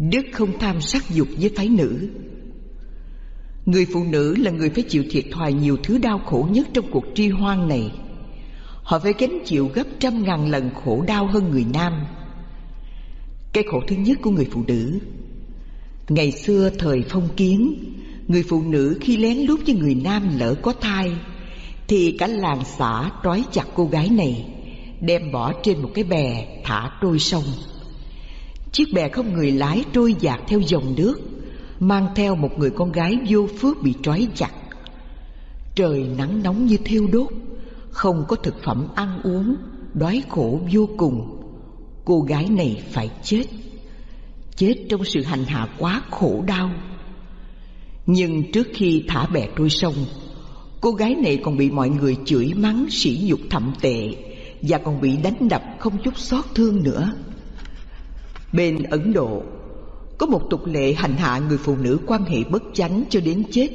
Đức không tham sắc dục với phái nữ. Người phụ nữ là người phải chịu thiệt thòi nhiều thứ đau khổ nhất trong cuộc tri hoan này. Họ phải gánh chịu gấp trăm ngàn lần khổ đau hơn người nam. Cái khổ thứ nhất của người phụ nữ, Ngày xưa thời phong kiến, Người phụ nữ khi lén lút với người nam lỡ có thai, Thì cả làng xã trói chặt cô gái này, Đem bỏ trên một cái bè thả trôi sông. Chiếc bè không người lái trôi dạt theo dòng nước, Mang theo một người con gái vô phước bị trói chặt. Trời nắng nóng như thiêu đốt, Không có thực phẩm ăn uống, Đói khổ vô cùng. Cô gái này phải chết Chết trong sự hành hạ quá khổ đau. Nhưng trước khi thả bè trôi sông Cô gái này còn bị mọi người chửi mắng sỉ nhục thậm tệ Và còn bị đánh đập không chút xót thương nữa. Bên Ấn Độ, Có một tục lệ hành hạ người phụ nữ quan hệ bất chánh cho đến chết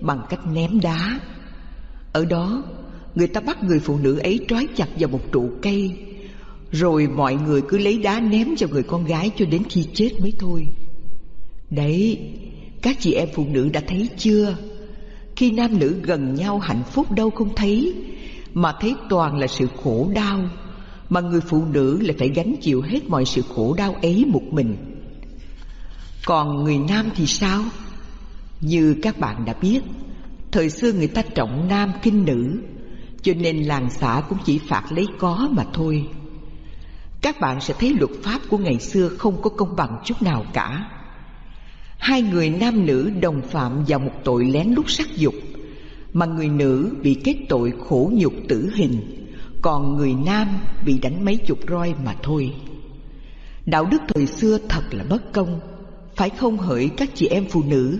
Bằng cách ném đá. Ở đó, Người ta bắt người phụ nữ ấy trói chặt vào một trụ cây, Rồi mọi người cứ lấy đá ném cho người con gái cho đến khi chết mới thôi. Đấy, Các chị em phụ nữ đã thấy chưa? Khi nam nữ gần nhau hạnh phúc đâu không thấy, Mà thấy toàn là sự khổ đau mà người phụ nữ lại phải gánh chịu hết mọi sự khổ đau ấy một mình. Còn người nam thì sao? Như các bạn đã biết, Thời xưa người ta trọng nam kinh nữ, Cho nên làng xã cũng chỉ phạt lấy có mà thôi. Các bạn sẽ thấy luật pháp của ngày xưa không có công bằng chút nào cả. Hai người nam nữ đồng phạm vào một tội lén lút sắc dục, Mà người nữ bị kết tội khổ nhục tử hình còn người nam bị đánh mấy chục roi mà thôi. Đạo đức thời xưa thật là bất công. Phải không hỡi các chị em phụ nữ?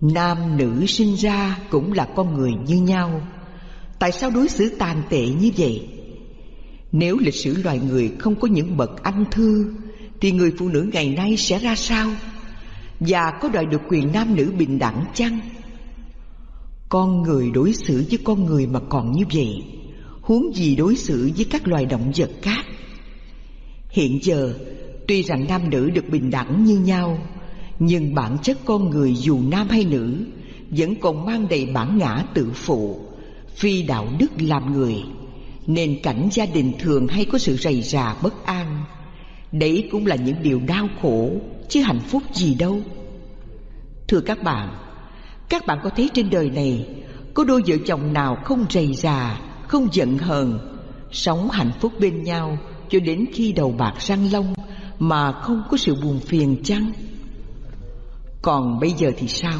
Nam nữ sinh ra cũng là con người như nhau. Tại sao đối xử tàn tệ như vậy? Nếu lịch sử loài người không có những bậc anh thư, Thì người phụ nữ ngày nay sẽ ra sao? Và có đòi được quyền nam nữ bình đẳng chăng? Con người đối xử với con người mà còn như vậy huống gì đối xử với các loài động vật khác. Hiện giờ, tuy rằng nam nữ được bình đẳng như nhau, nhưng bản chất con người dù nam hay nữ vẫn còn mang đầy bản ngã tự phụ, phi đạo đức làm người, nên cảnh gia đình thường hay có sự rầy rà bất an. Đấy cũng là những điều đau khổ, chứ hạnh phúc gì đâu. Thưa các bạn, các bạn có thấy trên đời này có đôi vợ chồng nào không rầy rà không giận hờn, sống hạnh phúc bên nhau cho đến khi đầu bạc răng long mà không có sự buồn phiền chăng? Còn bây giờ thì sao?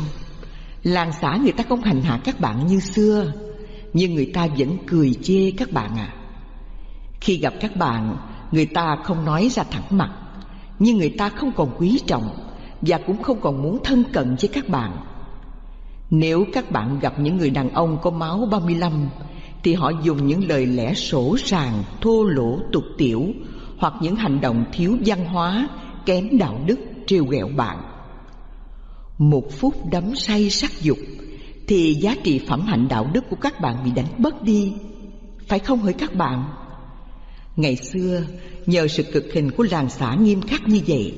Làng xã người ta không hành hạ các bạn như xưa, nhưng người ta vẫn cười chê các bạn à. Khi gặp các bạn, người ta không nói ra thẳng mặt, nhưng người ta không còn quý trọng và cũng không còn muốn thân cận với các bạn. Nếu các bạn gặp những người đàn ông có máu 35 thì họ dùng những lời lẽ sổ sàng, thô lỗ, tục tiểu hoặc những hành động thiếu văn hóa, kém đạo đức, trêu ghẹo bạn. Một phút đắm say sắc dục thì giá trị phẩm hạnh đạo đức của các bạn bị đánh mất đi, phải không hỡi các bạn? Ngày xưa, nhờ sự cực hình của làng xã nghiêm khắc như vậy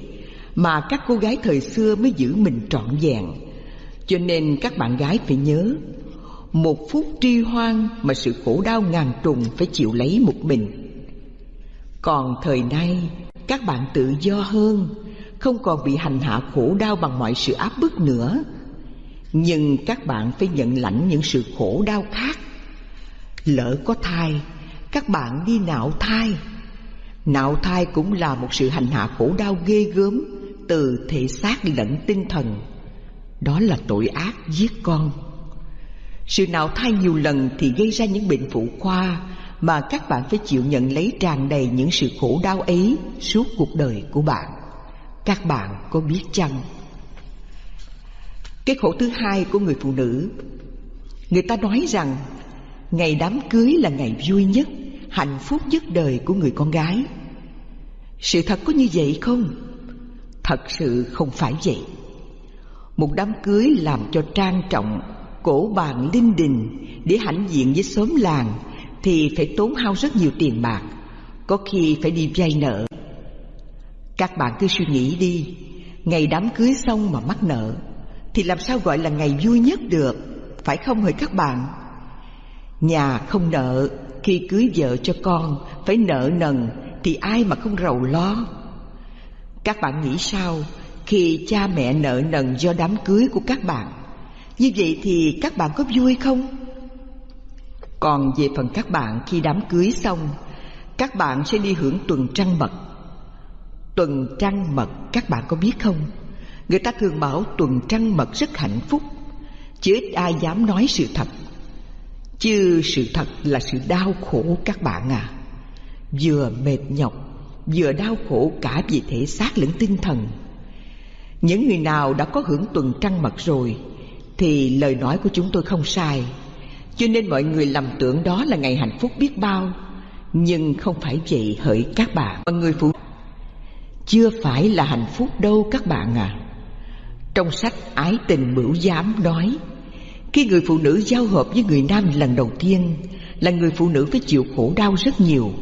mà các cô gái thời xưa mới giữ mình trọn vẹn. Cho nên các bạn gái phải nhớ một phút tri hoan mà sự khổ đau ngàn trùng phải chịu lấy một mình. Còn thời nay, các bạn tự do hơn, Không còn bị hành hạ khổ đau bằng mọi sự áp bức nữa. Nhưng các bạn phải nhận lãnh những sự khổ đau khác. Lỡ có thai, Các bạn đi nạo thai. Nạo thai cũng là một sự hành hạ khổ đau ghê gớm Từ thể xác lẫn tinh thần. Đó là tội ác giết con sự nào thai nhiều lần thì gây ra những bệnh phụ khoa Mà các bạn phải chịu nhận lấy tràn đầy những sự khổ đau ấy suốt cuộc đời của bạn Các bạn có biết chăng? Cái khổ thứ hai của người phụ nữ, Người ta nói rằng Ngày đám cưới là ngày vui nhất, Hạnh phúc nhất đời của người con gái Sự thật có như vậy không? Thật sự không phải vậy Một đám cưới làm cho trang trọng cổ bàn linh đình để hãnh diện với xóm làng thì phải tốn hao rất nhiều tiền bạc, có khi phải đi vay nợ. Các bạn cứ suy nghĩ đi, Ngày đám cưới xong mà mắc nợ Thì làm sao gọi là ngày vui nhất được Phải không hỡi các bạn? Nhà không nợ Khi cưới vợ cho con Phải nợ nần Thì ai mà không rầu lo? Các bạn nghĩ sao Khi cha mẹ nợ nần do đám cưới của các bạn? Như vậy thì các bạn có vui không? Còn về phần các bạn, khi đám cưới xong, Các bạn sẽ đi hưởng tuần trăng mật Tuần trăng mật, các bạn có biết không? Người ta thường bảo tuần trăng mật rất hạnh phúc, Chứ ít ai dám nói sự thật Chứ sự thật là sự đau khổ các bạn à Vừa mệt nhọc, Vừa đau khổ cả về thể xác lẫn tinh thần Những người nào đã có hưởng tuần trăng mật rồi thì lời nói của chúng tôi không sai. Cho nên mọi người lầm tưởng đó là ngày hạnh phúc biết bao. Nhưng không phải vậy, hỡi các bạn. Mọi người phụ chưa phải là hạnh phúc đâu các bạn à. Trong sách Ái tình bửu giám nói, Khi người phụ nữ giao hợp với người nam lần đầu tiên Là người phụ nữ phải chịu khổ đau rất nhiều.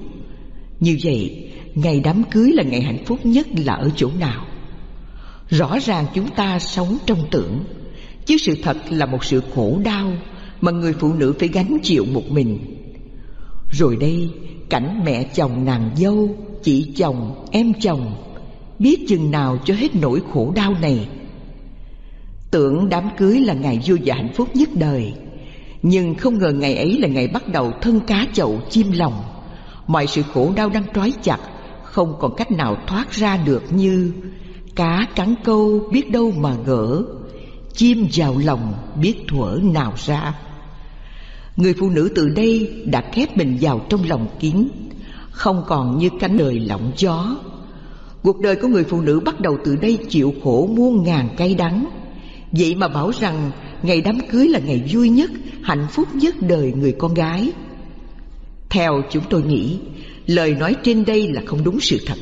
Như vậy, Ngày đám cưới là ngày hạnh phúc nhất là ở chỗ nào? Rõ ràng chúng ta sống trong tưởng. Chứ sự thật là một sự khổ đau Mà người phụ nữ phải gánh chịu một mình. Rồi đây cảnh mẹ chồng nàng dâu Chị chồng, em chồng biết chừng nào cho hết nỗi khổ đau này. Tưởng đám cưới là ngày vui và hạnh phúc nhất đời nhưng không ngờ ngày ấy là ngày bắt đầu thân cá chậu chim lòng. Mọi sự khổ đau đang trói chặt không còn cách nào thoát ra được như cá cắn câu biết đâu mà gỡ chim vào lòng biết thuở nào ra. Người phụ nữ từ đây đã khép mình vào trong lòng kín không còn như cánh đời lộng gió. Cuộc đời của người phụ nữ bắt đầu từ đây chịu khổ muôn ngàn cay đắng. Vậy mà bảo rằng ngày đám cưới là ngày vui nhất, hạnh phúc nhất đời người con gái. Theo chúng tôi nghĩ, lời nói trên đây là không đúng sự thật.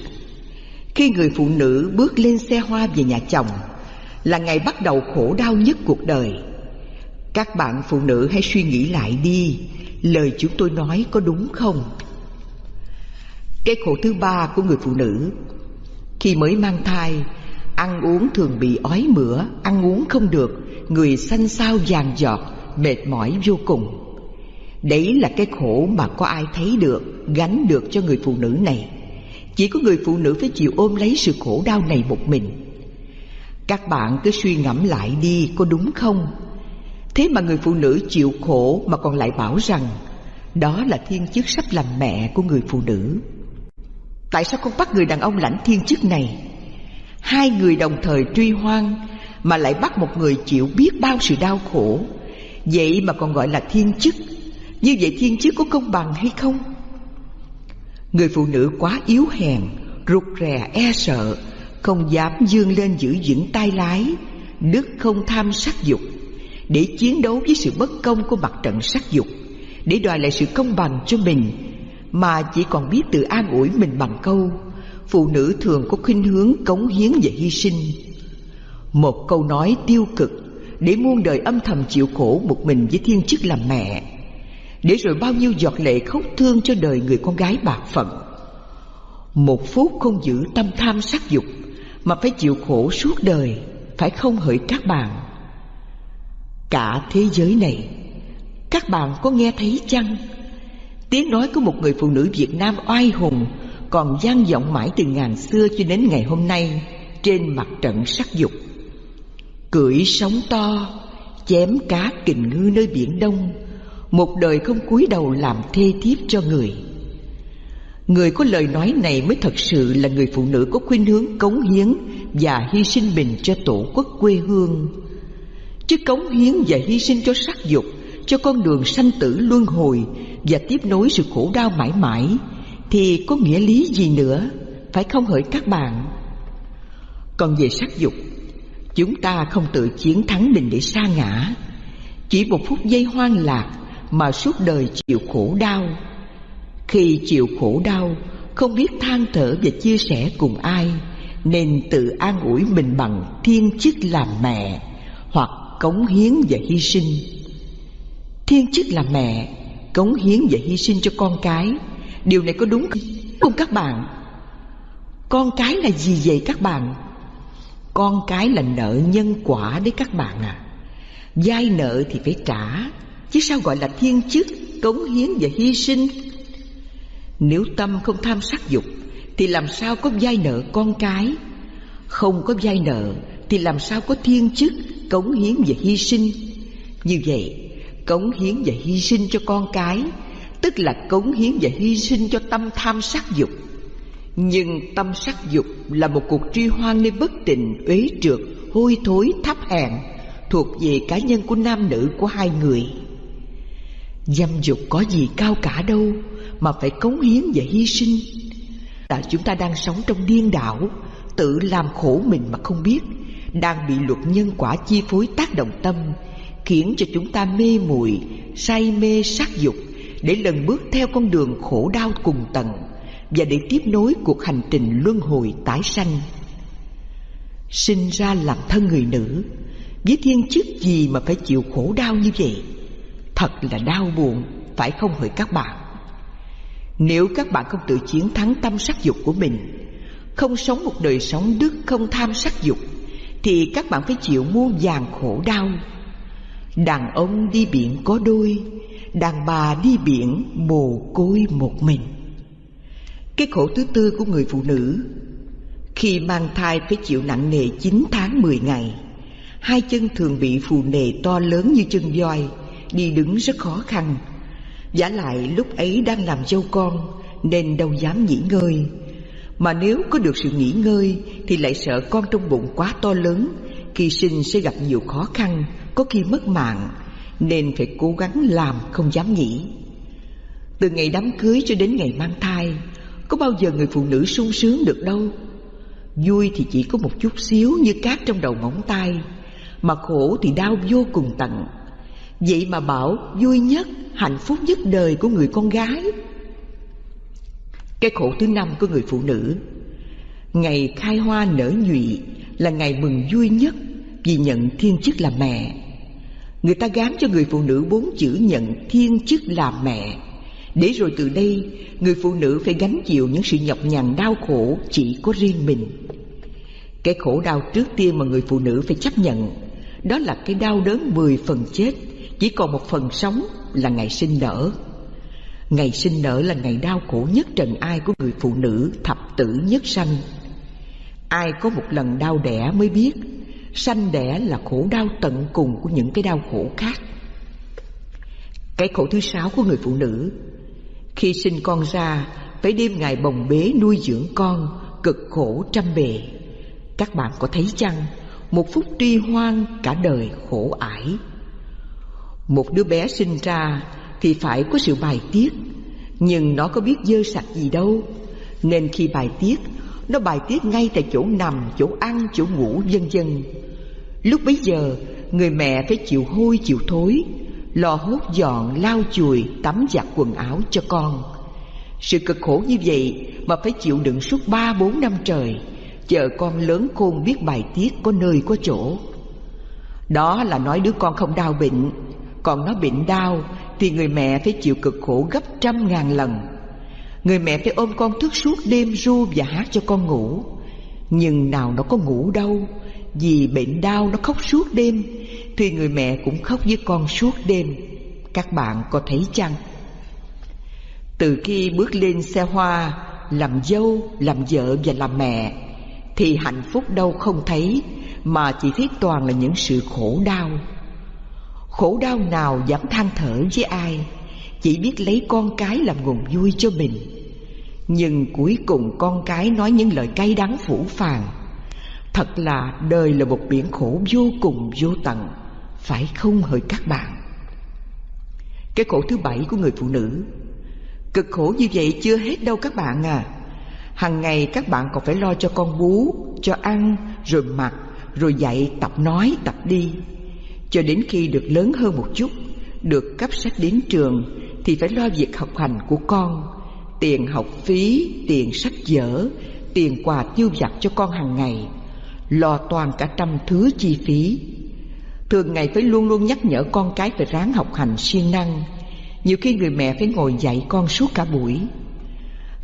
Khi người phụ nữ bước lên xe hoa về nhà chồng là ngày bắt đầu khổ đau nhất cuộc đời. Các bạn phụ nữ hãy suy nghĩ lại đi, Lời chúng tôi nói có đúng không? Cái khổ thứ ba của người phụ nữ, khi mới mang thai, Ăn uống thường bị ói mửa, Ăn uống không được, Người xanh xao vàng giọt, Mệt mỏi vô cùng. Đấy là cái khổ mà có ai thấy được, Gánh được cho người phụ nữ này. Chỉ có người phụ nữ phải chịu ôm lấy sự khổ đau này một mình. Các bạn cứ suy ngẫm lại đi, Có đúng không? Thế mà người phụ nữ chịu khổ Mà còn lại bảo rằng, Đó là thiên chức sắp làm mẹ của người phụ nữ. Tại sao không bắt người đàn ông lãnh thiên chức này? Hai người đồng thời truy hoang Mà lại bắt một người chịu biết bao sự đau khổ. Vậy mà còn gọi là thiên chức. Như vậy thiên chức có công bằng hay không? Người phụ nữ quá yếu hèn, Rụt rè e sợ không dám dương lên giữ vững tay lái Đức không tham sắc dục, Để chiến đấu với sự bất công của mặt trận sắc dục, Để đòi lại sự công bằng cho mình, mà chỉ còn biết tự an ủi mình bằng câu, phụ nữ thường có khuynh hướng cống hiến và hy sinh. Một câu nói tiêu cực để muôn đời âm thầm chịu khổ một mình với thiên chức làm mẹ, để rồi bao nhiêu giọt lệ khóc thương cho đời người con gái bạc phận. Một phút không giữ tâm tham sắc dục mà phải chịu khổ suốt đời, phải không hỡi các bạn? Cả thế giới này, các bạn có nghe thấy chăng? Tiếng nói của một người phụ nữ Việt Nam oai hùng Còn vang vọng mãi từ ngàn xưa cho đến ngày hôm nay Trên mặt trận sắc dục. Cưỡi sóng to, Chém cá kình ngư nơi biển đông, Một đời không cúi đầu làm thê thiếp cho người. Người có lời nói này mới thật sự là người phụ nữ có khuynh hướng cống hiến Và hy sinh mình cho tổ quốc quê hương. Chứ cống hiến và hy sinh cho sắc dục, cho con đường sanh tử luân hồi và tiếp nối sự khổ đau mãi mãi, thì có nghĩa lý gì nữa? Phải không hỡi các bạn? Còn về sắc dục, chúng ta không tự chiến thắng mình để sa ngã. Chỉ một phút giây hoang lạc mà suốt đời chịu khổ đau khi chịu khổ đau, không biết than thở và chia sẻ cùng ai, nên tự an ủi mình bằng thiên chức làm mẹ hoặc cống hiến và hy sinh. Thiên chức làm mẹ, Cống hiến và hy sinh cho con cái, Điều này có đúng không các bạn? Con cái là gì vậy các bạn? Con cái là nợ nhân quả đấy các bạn à. Giai nợ thì phải trả, Chứ sao gọi là thiên chức, Cống hiến và hy sinh? Nếu tâm không tham sắc dục Thì làm sao có giai nợ con cái? Không có giai nợ Thì làm sao có thiên chức Cống hiến và hy sinh? Như vậy Cống hiến và hy sinh cho con cái Tức là cống hiến và hy sinh cho tâm tham sắc dục. Nhưng tâm sắc dục là một cuộc truy hoan nơi bất tình, uế trượt, hôi thối, thấp hèn Thuộc về cá nhân của nam nữ của hai người. Dâm dục có gì cao cả đâu mà phải cống hiến và hy sinh. Là chúng ta đang sống trong điên đảo, Tự làm khổ mình mà không biết, Đang bị luật nhân quả chi phối tác động tâm, Khiến cho chúng ta mê muội, Say mê sắc dục Để lần bước theo con đường khổ đau cùng tận Và để tiếp nối cuộc hành trình luân hồi tái sanh. Sinh ra làm thân người nữ Với thiên chức gì mà phải chịu khổ đau như vậy? Thật là đau buồn, Phải không hỡi các bạn? Nếu các bạn không tự chiến thắng tâm sắc dục của mình, Không sống một đời sống đức, không tham sắc dục, Thì các bạn phải chịu muôn vàng khổ đau. Đàn ông đi biển có đôi, Đàn bà đi biển mồ côi một mình. Cái khổ thứ tư của người phụ nữ, Khi mang thai phải chịu nặng nề 9 tháng 10 ngày. Hai chân thường bị phù nề to lớn như chân voi, Đi đứng rất khó khăn. Giả lại lúc ấy đang làm dâu con, Nên đâu dám nghỉ ngơi. Mà nếu có được sự nghỉ ngơi, Thì lại sợ con trong bụng quá to lớn, Khi sinh sẽ gặp nhiều khó khăn, Có khi mất mạng, Nên phải cố gắng làm không dám nghỉ. Từ ngày đám cưới cho đến ngày mang thai, Có bao giờ người phụ nữ sung sướng được đâu. Vui thì chỉ có một chút xíu như cát trong đầu ngón tay, Mà khổ thì đau vô cùng tận. Vậy mà bảo vui nhất, hạnh phúc nhất đời của người con gái. Cái khổ thứ năm của người phụ nữ Ngày khai hoa nở nhụy là ngày mừng vui nhất Vì nhận thiên chức là mẹ. Người ta gán cho người phụ nữ bốn chữ nhận thiên chức là mẹ. Để rồi từ đây người phụ nữ phải gánh chịu những sự nhọc nhằn đau khổ chỉ có riêng mình. Cái khổ đau trước tiên mà người phụ nữ phải chấp nhận Đó là cái đau đớn mười phần chết chỉ còn một phần sống là ngày sinh nở. Ngày sinh nở là ngày đau khổ nhất trần ai của người phụ nữ thập tử nhất sanh. Ai có một lần đau đẻ mới biết, Sanh đẻ là khổ đau tận cùng của những cái đau khổ khác. Cái khổ thứ sáu của người phụ nữ, Khi sinh con ra, Phải đêm ngày bồng bế nuôi dưỡng con, Cực khổ trăm bề. Các bạn có thấy chăng, Một phút tri hoang cả đời khổ ải một đứa bé sinh ra thì phải có sự bài tiết Nhưng nó có biết dơ sạch gì đâu. Nên khi bài tiết Nó bài tiết ngay tại chỗ nằm, chỗ ăn, chỗ ngủ vân vân. Lúc bấy giờ Người mẹ phải chịu hôi chịu thối lo hốt dọn, lau chùi, tắm giặt quần áo cho con. Sự cực khổ như vậy Mà phải chịu đựng suốt ba bốn năm trời Chờ con lớn khôn biết bài tiết có nơi có chỗ. Đó là nói đứa con không đau bệnh còn nó bệnh đau Thì người mẹ phải chịu cực khổ gấp trăm ngàn lần. Người mẹ phải ôm con thức suốt đêm ru và hát cho con ngủ. Nhưng nào nó có ngủ đâu Vì bệnh đau nó khóc suốt đêm Thì người mẹ cũng khóc với con suốt đêm. Các bạn có thấy chăng? Từ khi bước lên xe hoa Làm dâu, làm vợ và làm mẹ Thì hạnh phúc đâu không thấy Mà chỉ thấy toàn là những sự khổ đau. Khổ đau nào dám than thở với ai Chỉ biết lấy con cái làm nguồn vui cho mình. Nhưng cuối cùng con cái nói những lời cay đắng phủ phàng. Thật là đời là một biển khổ vô cùng vô tận Phải không hỡi các bạn? Cái khổ thứ bảy của người phụ nữ. Cực khổ như vậy chưa hết đâu các bạn à. Hằng ngày các bạn còn phải lo cho con bú Cho ăn, rồi mặc, rồi dạy, tập nói, tập đi cho đến khi được lớn hơn một chút Được cấp sách đến trường Thì phải lo việc học hành của con. Tiền học phí, tiền sách vở Tiền quà tiêu vặt cho con hàng ngày Lo toàn cả trăm thứ chi phí. Thường ngày phải luôn luôn nhắc nhở con cái phải ráng học hành siêng năng. Nhiều khi người mẹ phải ngồi dạy con suốt cả buổi.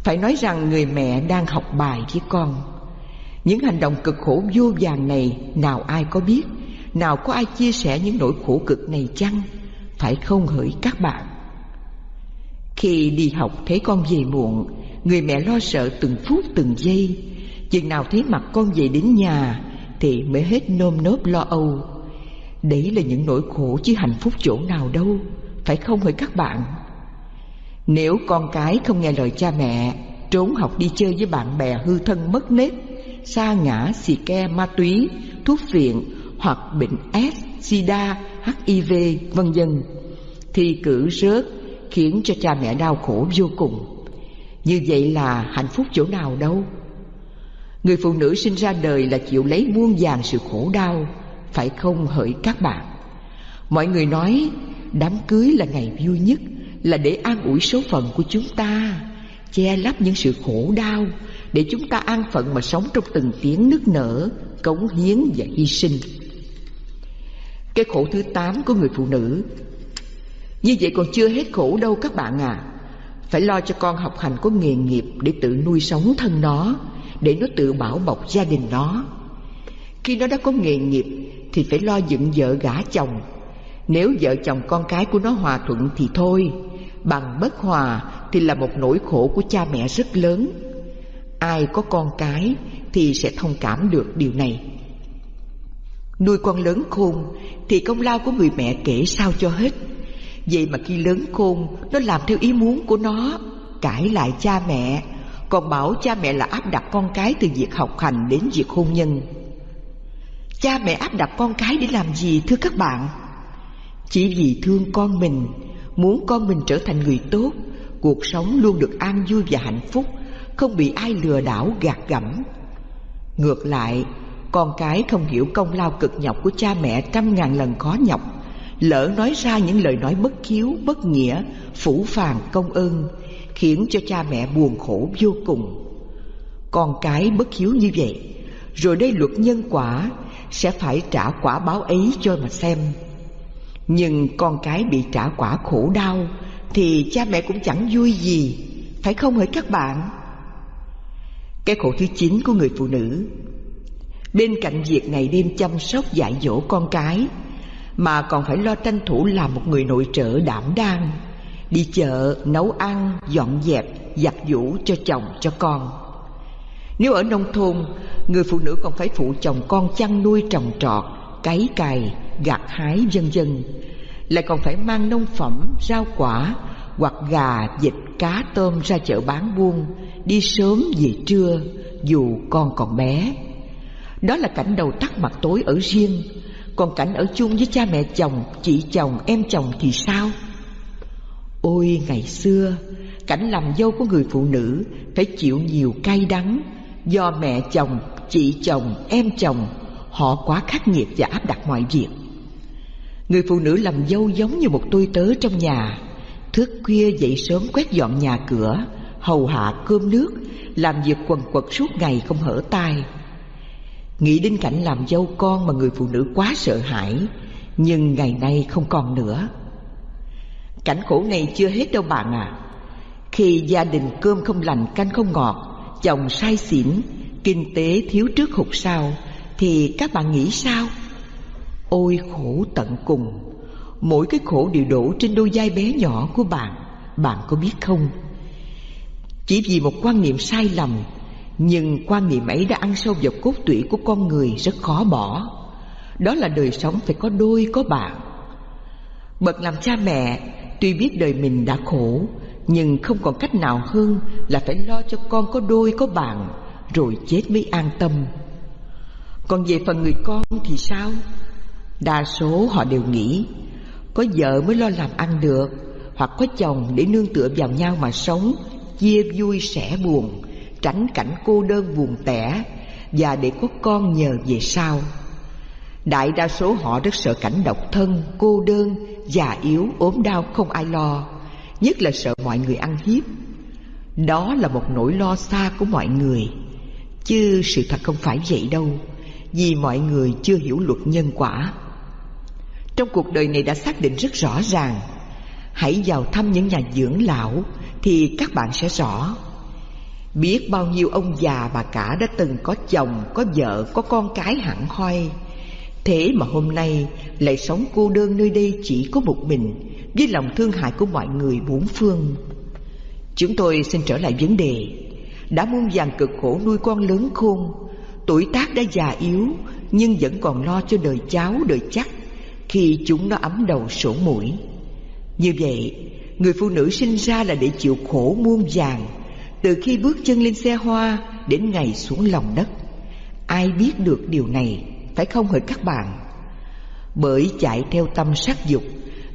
Phải nói rằng người mẹ đang học bài với con. Những hành động cực khổ vô vàng này Nào ai có biết? Nào có ai chia sẻ những nỗi khổ cực này chăng? Phải không hỡi các bạn? Khi đi học thấy con về muộn Người mẹ lo sợ từng phút từng giây. Chừng nào thấy mặt con về đến nhà Thì mới hết nôm nớp lo âu. Đấy là những nỗi khổ chứ hạnh phúc chỗ nào đâu Phải không hỡi các bạn? Nếu con cái không nghe lời cha mẹ Trốn học đi chơi với bạn bè hư thân mất nết xa ngã, xì ke, ma túy, thuốc phiện. Hoặc bệnh S, sida, HIV, vân vân. Thì cử rớt khiến cho cha mẹ đau khổ vô cùng. Như vậy là hạnh phúc chỗ nào đâu? Người phụ nữ sinh ra đời là chịu lấy muôn vàng sự khổ đau Phải không hỡi các bạn? Mọi người nói đám cưới là ngày vui nhất Là để an ủi số phận của chúng ta Che lấp những sự khổ đau Để chúng ta an phận mà sống trong từng tiếng nức nở Cống hiến và hy sinh. Cái khổ thứ tám của người phụ nữ. Như vậy còn chưa hết khổ đâu các bạn à. Phải lo cho con học hành có nghề nghiệp Để tự nuôi sống thân nó, Để nó tự bảo bọc gia đình nó. Khi nó đã có nghề nghiệp Thì phải lo dựng vợ gả chồng. Nếu vợ chồng con cái của nó hòa thuận thì thôi, Bằng bất hòa thì là một nỗi khổ của cha mẹ rất lớn. Ai có con cái thì sẽ thông cảm được điều này. Nuôi con lớn khôn thì công lao của người mẹ kể sao cho hết. Vậy mà khi lớn khôn, nó làm theo ý muốn của nó, Cãi lại cha mẹ, Còn bảo cha mẹ là áp đặt con cái từ việc học hành đến việc hôn nhân. Cha mẹ áp đặt con cái để làm gì, thưa các bạn? Chỉ vì thương con mình, Muốn con mình trở thành người tốt, Cuộc sống luôn được an vui và hạnh phúc, Không bị ai lừa đảo, gạt gẫm. Ngược lại con cái không hiểu công lao cực nhọc của cha mẹ trăm ngàn lần khó nhọc. Lỡ nói ra những lời nói bất hiếu, bất nghĩa, phủ phàng công ơn Khiến cho cha mẹ buồn khổ vô cùng. Con cái bất hiếu như vậy Rồi đây luật nhân quả Sẽ phải trả quả báo ấy cho mà xem. Nhưng con cái bị trả quả khổ đau Thì cha mẹ cũng chẳng vui gì Phải không hỡi các bạn? Cái khổ thứ chín của người phụ nữ Bên cạnh việc ngày đêm chăm sóc dạy dỗ con cái Mà còn phải lo tranh thủ làm một người nội trợ đảm đang Đi chợ, nấu ăn, dọn dẹp, giặt giũ cho chồng, cho con Nếu ở nông thôn Người phụ nữ còn phải phụ chồng con chăn nuôi trồng trọt Cấy cày, gặt hái vân vân lại còn phải mang nông phẩm, rau quả hoặc gà, vịt, cá, tôm ra chợ bán buôn, đi sớm về trưa dù con còn bé. Đó là cảnh đầu tắt mặt tối ở riêng, còn cảnh ở chung với cha mẹ chồng, chị chồng, em chồng thì sao? Ôi ngày xưa, cảnh làm dâu của người phụ nữ phải chịu nhiều cay đắng do mẹ chồng, chị chồng, em chồng họ quá khắc nghiệt và áp đặt mọi việc. Người phụ nữ làm dâu giống như một tôi tớ trong nhà Thức khuya dậy sớm quét dọn nhà cửa Hầu hạ cơm nước Làm việc quần quật suốt ngày không hở tay Nghĩ đến cảnh làm dâu con mà người phụ nữ quá sợ hãi, Nhưng ngày nay không còn nữa. Cảnh khổ này chưa hết đâu bạn à Khi gia đình cơm không lành, canh không ngọt, Chồng sai xỉn, Kinh tế thiếu trước hụt sau, Thì các bạn nghĩ sao? Ôi khổ tận cùng, Mỗi cái khổ đều đổ trên đôi vai bé nhỏ của bạn Bạn có biết không? Chỉ vì một quan niệm sai lầm nhưng quan niệm ấy đã ăn sâu vào cốt tủy của con người rất khó bỏ. Đó là đời sống phải có đôi, có bạn. Bậc làm cha mẹ, Tuy biết đời mình đã khổ, Nhưng không còn cách nào hơn Là phải lo cho con có đôi, có bạn, Rồi chết mới an tâm. Còn về phần người con thì sao? Đa số họ đều nghĩ, Có vợ mới lo làm ăn được, Hoặc có chồng để nương tựa vào nhau mà sống, Chia vui sẻ buồn. Tránh cảnh cô đơn buồn tẻ Và để có con nhờ về sau. Đại đa số họ rất sợ cảnh độc thân, cô đơn, già yếu, ốm đau không ai lo Nhất là sợ mọi người ăn hiếp. Đó là một nỗi lo xa của mọi người. Chứ sự thật không phải vậy đâu Vì mọi người chưa hiểu luật nhân quả. Trong cuộc đời này đã xác định rất rõ ràng Hãy vào thăm những nhà dưỡng lão Thì các bạn sẽ rõ. Biết bao nhiêu ông già bà cả đã từng có chồng, có vợ, có con cái hẳn hoi. Thế mà hôm nay lại sống cô đơn nơi đây chỉ có một mình Với lòng thương hại của mọi người bốn phương. Chúng tôi xin trở lại vấn đề. Đã muôn vàng cực khổ nuôi con lớn khôn Tuổi tác đã già yếu Nhưng vẫn còn lo cho đời cháu đời chắc Khi chúng nó ấm đầu sổ mũi. Như vậy Người phụ nữ sinh ra là để chịu khổ muôn vàng từ khi bước chân lên xe hoa, Đến ngày xuống lòng đất, Ai biết được điều này, Phải không hỡi các bạn? Bởi chạy theo tâm sắc dục,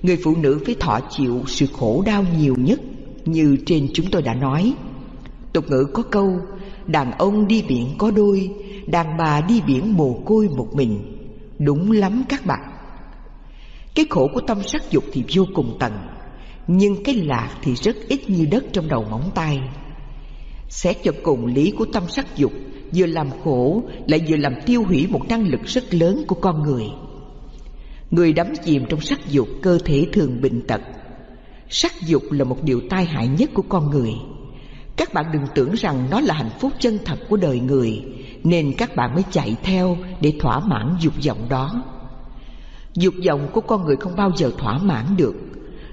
Người phụ nữ phải thọ chịu sự khổ đau nhiều nhất, Như trên chúng tôi đã nói. Tục ngữ có câu, Đàn ông đi biển có đôi, Đàn bà đi biển mồ côi một mình. Đúng lắm các bạn. Cái khổ của tâm sắc dục thì vô cùng tận, Nhưng cái lạc thì rất ít như đất trong đầu móng tay. Xét cho cùng lý của tâm sắc dục Vừa làm khổ lại vừa làm tiêu hủy một năng lực rất lớn của con người. Người đắm chìm trong sắc dục cơ thể thường bệnh tật. Sắc dục là một điều tai hại nhất của con người. Các bạn đừng tưởng rằng nó là hạnh phúc chân thật của đời người Nên các bạn mới chạy theo để thỏa mãn dục vọng đó. Dục vọng của con người không bao giờ thỏa mãn được.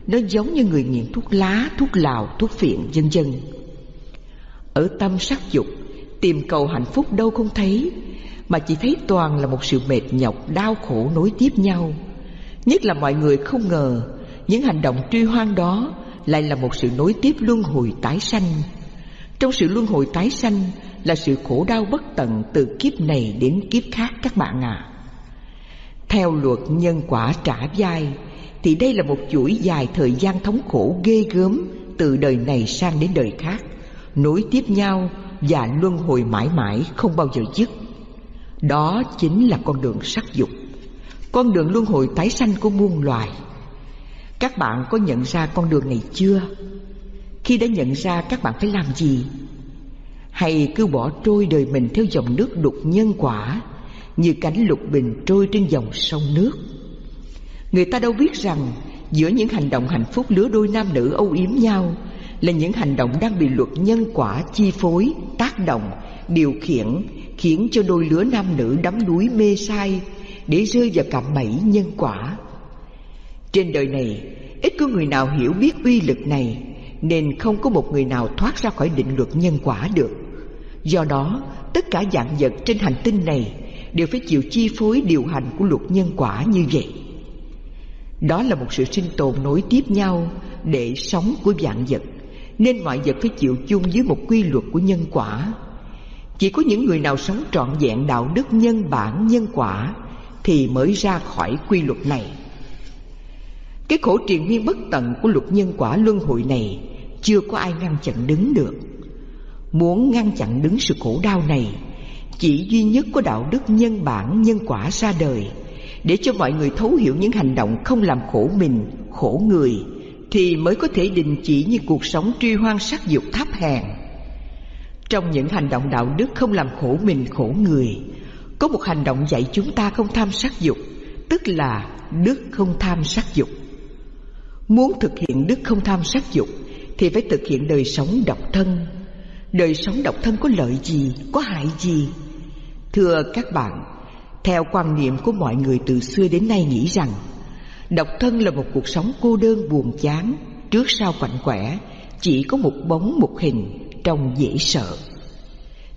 Nó giống như người nghiện thuốc lá, thuốc lào, thuốc phiện, vân vân. Ở tâm sắc dục Tìm cầu hạnh phúc đâu không thấy Mà chỉ thấy toàn là một sự mệt nhọc, đau khổ nối tiếp nhau. Nhất là mọi người không ngờ Những hành động truy hoang đó Lại là một sự nối tiếp luân hồi tái sanh. Trong sự luân hồi tái sanh Là sự khổ đau bất tận Từ kiếp này đến kiếp khác các bạn à Theo luật nhân quả trả vai Thì đây là một chuỗi dài thời gian thống khổ ghê gớm Từ đời này sang đến đời khác. Nối tiếp nhau và luân hồi mãi mãi không bao giờ dứt Đó chính là con đường sắc dục, con đường luân hồi tái sanh của muôn loài Các bạn có nhận ra con đường này chưa? Khi đã nhận ra, các bạn phải làm gì? Hay cứ bỏ trôi đời mình theo dòng nước đục nhân quả, Như cánh lục bình trôi trên dòng sông nước Người ta đâu biết rằng Giữa những hành động hạnh phúc lứa đôi nam nữ âu yếm nhau là những hành động đang bị luật nhân quả chi phối, tác động, điều khiển Khiến cho đôi lứa nam nữ đắm đuối mê sai để rơi vào cạm bẫy nhân quả. Trên đời này, ít có người nào hiểu biết uy lực này, nên không có một người nào thoát ra khỏi định luật nhân quả được. Do đó, tất cả dạng vật trên hành tinh này đều phải chịu chi phối điều hành của luật nhân quả như vậy. Đó là một sự sinh tồn nối tiếp nhau để sống của dạng vật, nên mọi vật phải chịu chung với một quy luật của nhân quả. Chỉ có những người nào sống trọn vẹn đạo đức nhân bản nhân quả thì mới ra khỏi quy luật này. Cái khổ triền miên bất tận của luật nhân quả luân hồi này chưa có ai ngăn chặn đứng được. Muốn ngăn chặn đứng sự khổ đau này, chỉ duy nhất có đạo đức nhân bản nhân quả ra đời để cho mọi người thấu hiểu những hành động không làm khổ mình, khổ người thì mới có thể đình chỉ những cuộc sống truy hoang sắc dục thấp hèn. Trong những hành động đạo đức không làm khổ mình, khổ người có một hành động dạy chúng ta không tham sắc dục Tức là đức không tham sắc dục. Muốn thực hiện đức không tham sắc dục Thì phải thực hiện đời sống độc thân. Đời sống độc thân có lợi gì, có hại gì? Thưa các bạn Theo quan niệm của mọi người từ xưa đến nay nghĩ rằng Độc thân là một cuộc sống cô đơn buồn chán. Trước sau quạnh quẻ, Chỉ có một bóng, một hình Trông dễ sợ.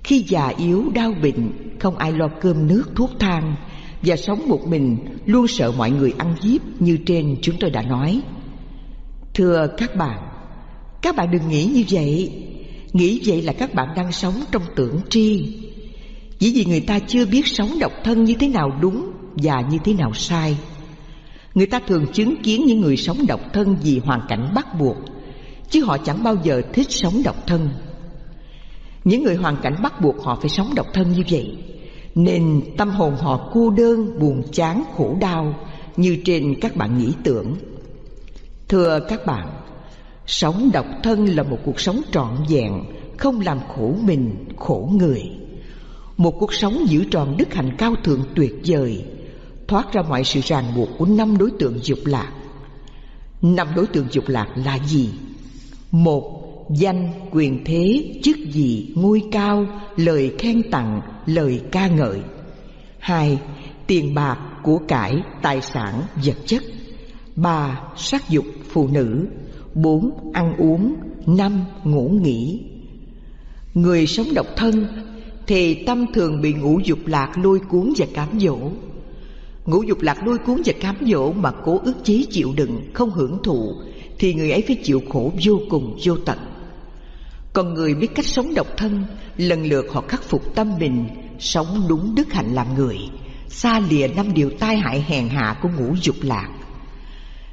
Khi già yếu, đau bệnh, Không ai lo cơm nước, thuốc thang Và sống một mình, Luôn sợ mọi người ăn hiếp Như trên chúng tôi đã nói. Thưa các bạn Các bạn đừng nghĩ như vậy. Nghĩ vậy là các bạn đang sống trong tưởng tri. Chỉ vì người ta chưa biết sống độc thân như thế nào đúng Và như thế nào sai. Người ta thường chứng kiến những người sống độc thân vì hoàn cảnh bắt buộc Chứ họ chẳng bao giờ thích sống độc thân. Những người hoàn cảnh bắt buộc họ phải sống độc thân như vậy Nên tâm hồn họ cô đơn, buồn chán, khổ đau Như trên các bạn nghĩ tưởng. Thưa các bạn Sống độc thân là một cuộc sống trọn vẹn Không làm khổ mình, khổ người. Một cuộc sống giữ tròn đức hạnh cao thượng tuyệt vời Thoát ra mọi sự ràng buộc của năm đối tượng dục lạc. Năm đối tượng dục lạc là gì? Một, danh, quyền thế, chức vị, ngôi cao, lời khen tặng, lời ca ngợi. Hai, tiền bạc, của cải, tài sản, vật chất. Ba, sắc dục, phụ nữ. Bốn, ăn uống. Năm, ngủ nghỉ. Người sống độc thân, thì tâm thường bị ngũ dục lạc lôi cuốn và cám dỗ ngũ dục lạc lôi cuốn và cám dỗ mà cố ức chế chịu đựng, không hưởng thụ, thì người ấy phải chịu khổ vô cùng, vô tận. Còn người biết cách sống độc thân, lần lượt họ khắc phục tâm mình, sống đúng đức hạnh làm người, xa lìa năm điều tai hại hèn hạ của ngũ dục lạc.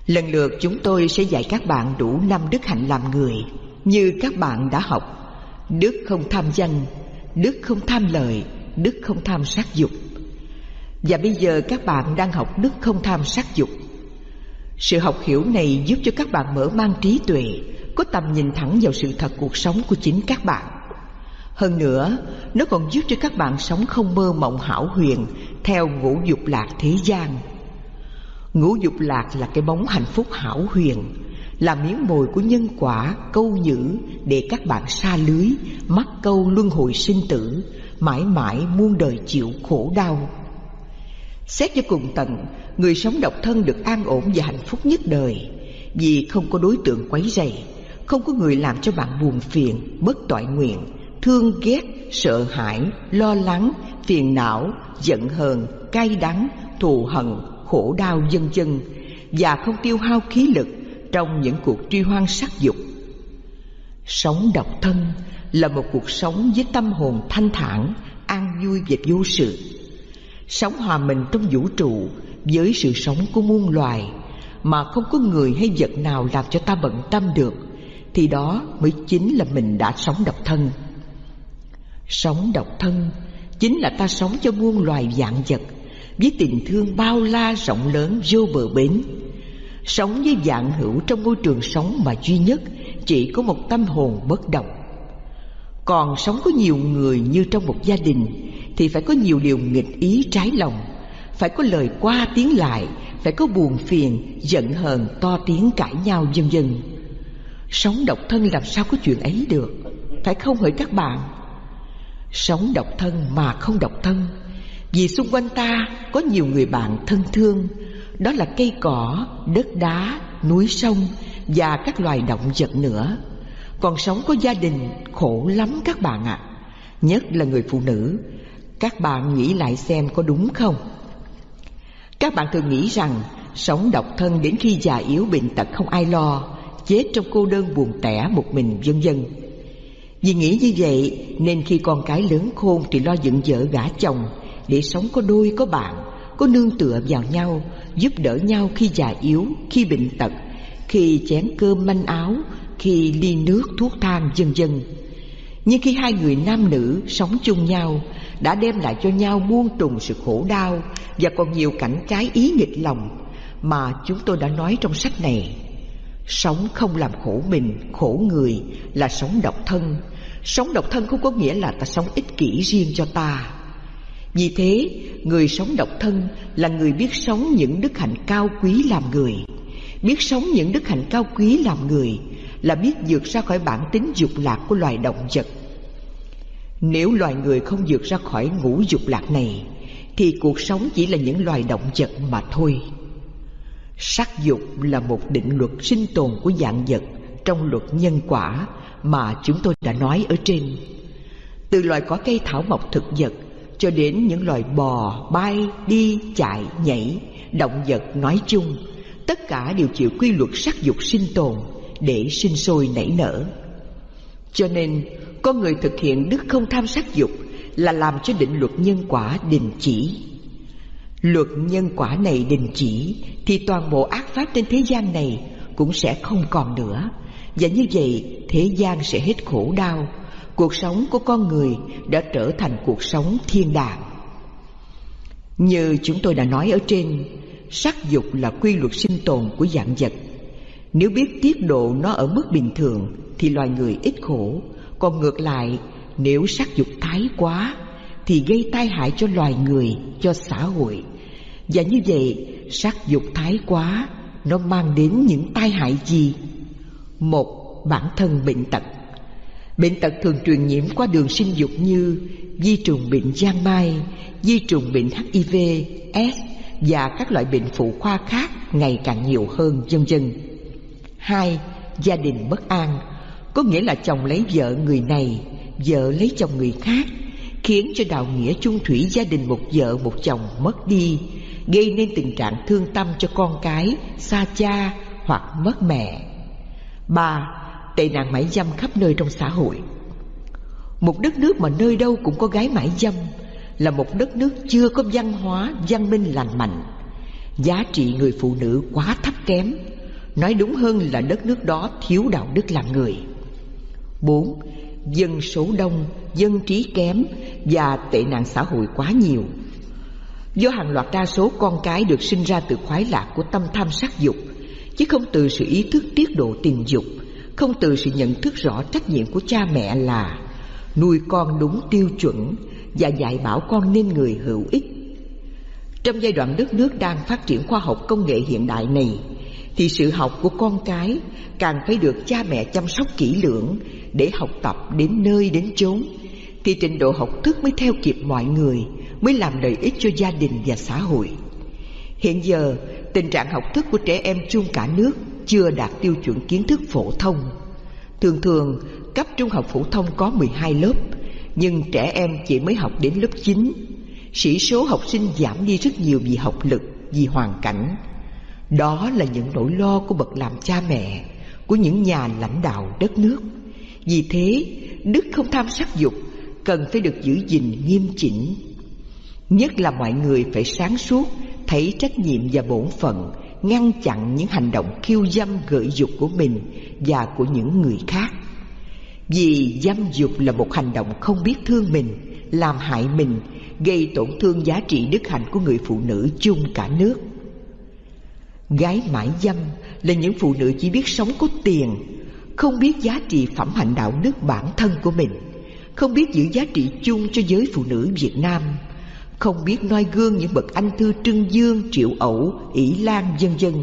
Lần lượt chúng tôi sẽ dạy các bạn đủ năm đức hạnh làm người, như các bạn đã học. Đức không tham danh, đức không tham lợi đức không tham sát dục và bây giờ các bạn đang học đức không tham sắc dục. Sự học hiểu này giúp cho các bạn mở mang trí tuệ, có tầm nhìn thẳng vào sự thật cuộc sống của chính các bạn. Hơn nữa, nó còn giúp cho các bạn sống không mơ mộng hảo huyền theo ngũ dục lạc thế gian. Ngũ dục lạc là cái bóng hạnh phúc hảo huyền, là miếng mồi của nhân quả, câu nhữ để các bạn xa lưới, mắc câu luân hồi sinh tử, mãi mãi muôn đời chịu khổ đau xét cho cùng tận người sống độc thân được an ổn và hạnh phúc nhất đời. Vì không có đối tượng quấy rầy, không có người làm cho bạn buồn phiền, bất toại nguyện, thương ghét, sợ hãi, lo lắng, phiền não, giận hờn, cay đắng, thù hận, khổ đau dân dân và không tiêu hao khí lực trong những cuộc truy hoang sắc dục. Sống độc thân là một cuộc sống với tâm hồn thanh thản, an vui và vô sự sống hòa mình trong vũ trụ với sự sống của muôn loài mà không có người hay vật nào làm cho ta bận tâm được, thì đó mới chính là mình đã sống độc thân. Sống độc thân chính là ta sống cho muôn loài dạng vật với tình thương bao la rộng lớn vô bờ bến. Sống với dạng hữu trong môi trường sống mà duy nhất chỉ có một tâm hồn bất động còn sống có nhiều người như trong một gia đình, thì phải có nhiều điều nghịch ý trái lòng, phải có lời qua tiếng lại, phải có buồn phiền, giận hờn, to tiếng cãi nhau, vân vân. Sống độc thân làm sao có chuyện ấy được, phải không hỡi các bạn? Sống độc thân mà không độc thân, vì xung quanh ta có nhiều người bạn thân thương, đó là cây cỏ, đất đá, núi sông và các loài động vật nữa còn sống có gia đình, khổ lắm các bạn ạ. À. nhất là người phụ nữ. Các bạn nghĩ lại xem có đúng không? Các bạn thường nghĩ rằng sống độc thân đến khi già yếu bệnh tật không ai lo, chết trong cô đơn buồn tẻ một mình vân vân. Vì nghĩ như vậy nên khi con cái lớn khôn thì lo dựng vợ gả chồng để sống có đôi, có bạn, có nương tựa vào nhau, giúp đỡ nhau khi già yếu, khi bệnh tật, khi chén cơm manh áo khi ly nước thuốc thang vân vân nhưng khi hai người nam nữ sống chung nhau, đã đem lại cho nhau muôn trùng sự khổ đau và còn nhiều cảnh trái ý nghịch lòng mà chúng tôi đã nói trong sách này. Sống không làm khổ mình, khổ người là sống độc thân. Sống độc thân không có nghĩa là ta sống ích kỷ riêng cho ta. Vì thế, người sống độc thân là người biết sống những đức hạnh cao quý làm người. Biết sống những đức hạnh cao quý làm người là biết vượt ra khỏi bản tính dục lạc của loài động vật. Nếu loài người không vượt ra khỏi ngũ dục lạc này Thì cuộc sống chỉ là những loài động vật mà thôi. Sắc dục là một định luật sinh tồn của dạng vật Trong luật nhân quả mà chúng tôi đã nói ở trên. Từ loài có cây thảo mộc thực vật Cho đến những loài bò, bay, đi, chạy, nhảy Động vật nói chung Tất cả đều chịu quy luật sắc dục sinh tồn. Để sinh sôi nảy nở. Cho nên, con người thực hiện đức không tham sát dục là làm cho định luật nhân quả đình chỉ. Luật nhân quả này đình chỉ thì toàn bộ ác pháp trên thế gian này cũng sẽ không còn nữa. Và như vậy, thế gian sẽ hết khổ đau. Cuộc sống của con người đã trở thành cuộc sống thiên đàng. Như chúng tôi đã nói ở trên, sắc dục là quy luật sinh tồn của dạng vật nếu biết tiết độ nó ở mức bình thường thì loài người ít khổ còn ngược lại nếu sắc dục thái quá Thì gây tai hại cho loài người, cho xã hội Và như vậy sắc dục thái quá Nó mang đến những tai hại gì? Một, bản thân bệnh tật Bệnh tật thường truyền nhiễm qua đường sinh dục như di trùng bệnh giang mai, di trùng bệnh HIV, S và các loại bệnh phụ khoa khác ngày càng nhiều hơn vân vân. Hai, gia đình bất an, có nghĩa là chồng lấy vợ người này, vợ lấy chồng người khác, khiến cho đạo nghĩa chung thủy gia đình một vợ một chồng mất đi, gây nên tình trạng thương tâm cho con cái, xa cha hoặc mất mẹ. Ba, tệ nạn mãi dâm khắp nơi trong xã hội. Một đất nước mà nơi đâu cũng có gái mãi dâm là một đất nước chưa có văn hóa, văn minh lành mạnh. Giá trị người phụ nữ quá thấp kém, nói đúng hơn là đất nước đó thiếu đạo đức làm người. Bốn, dân số đông, dân trí kém và tệ nạn xã hội quá nhiều. Do hàng loạt đa số con cái được sinh ra từ khoái lạc của tâm tham sắc dục, chứ không từ sự ý thức tiết độ tình dục, không từ sự nhận thức rõ trách nhiệm của cha mẹ là nuôi con đúng tiêu chuẩn và dạy bảo con nên người hữu ích. Trong giai đoạn đất nước đang phát triển khoa học công nghệ hiện đại này, thì sự học của con cái càng phải được cha mẹ chăm sóc kỹ lưỡng để học tập đến nơi đến chốn. Thì trình độ học thức mới theo kịp mọi người, mới làm lợi ích cho gia đình và xã hội. Hiện giờ, tình trạng học thức của trẻ em chung cả nước chưa đạt tiêu chuẩn kiến thức phổ thông. Thường thường, cấp trung học phổ thông có 12 lớp, nhưng trẻ em chỉ mới học đến lớp 9 sĩ số học sinh giảm đi rất nhiều vì học lực, vì hoàn cảnh đó là những nỗi lo của bậc làm cha mẹ, của những nhà lãnh đạo đất nước. Vì thế, đức không tham sắc dục, cần phải được giữ gìn nghiêm chỉnh. Nhất là mọi người phải sáng suốt, thấy trách nhiệm và bổn phận, ngăn chặn những hành động khiêu dâm gợi dục của mình và của những người khác. Vì dâm dục là một hành động không biết thương mình, làm hại mình, gây tổn thương giá trị đức hạnh của người phụ nữ chung cả nước gái mãi dâm là những phụ nữ chỉ biết sống có tiền, không biết giá trị phẩm hạnh đạo đức bản thân của mình, không biết giữ giá trị chung cho giới phụ nữ Việt Nam, không biết noi gương những bậc anh thư trưng dương, triệu ẩu, ỷ lan, vân vân.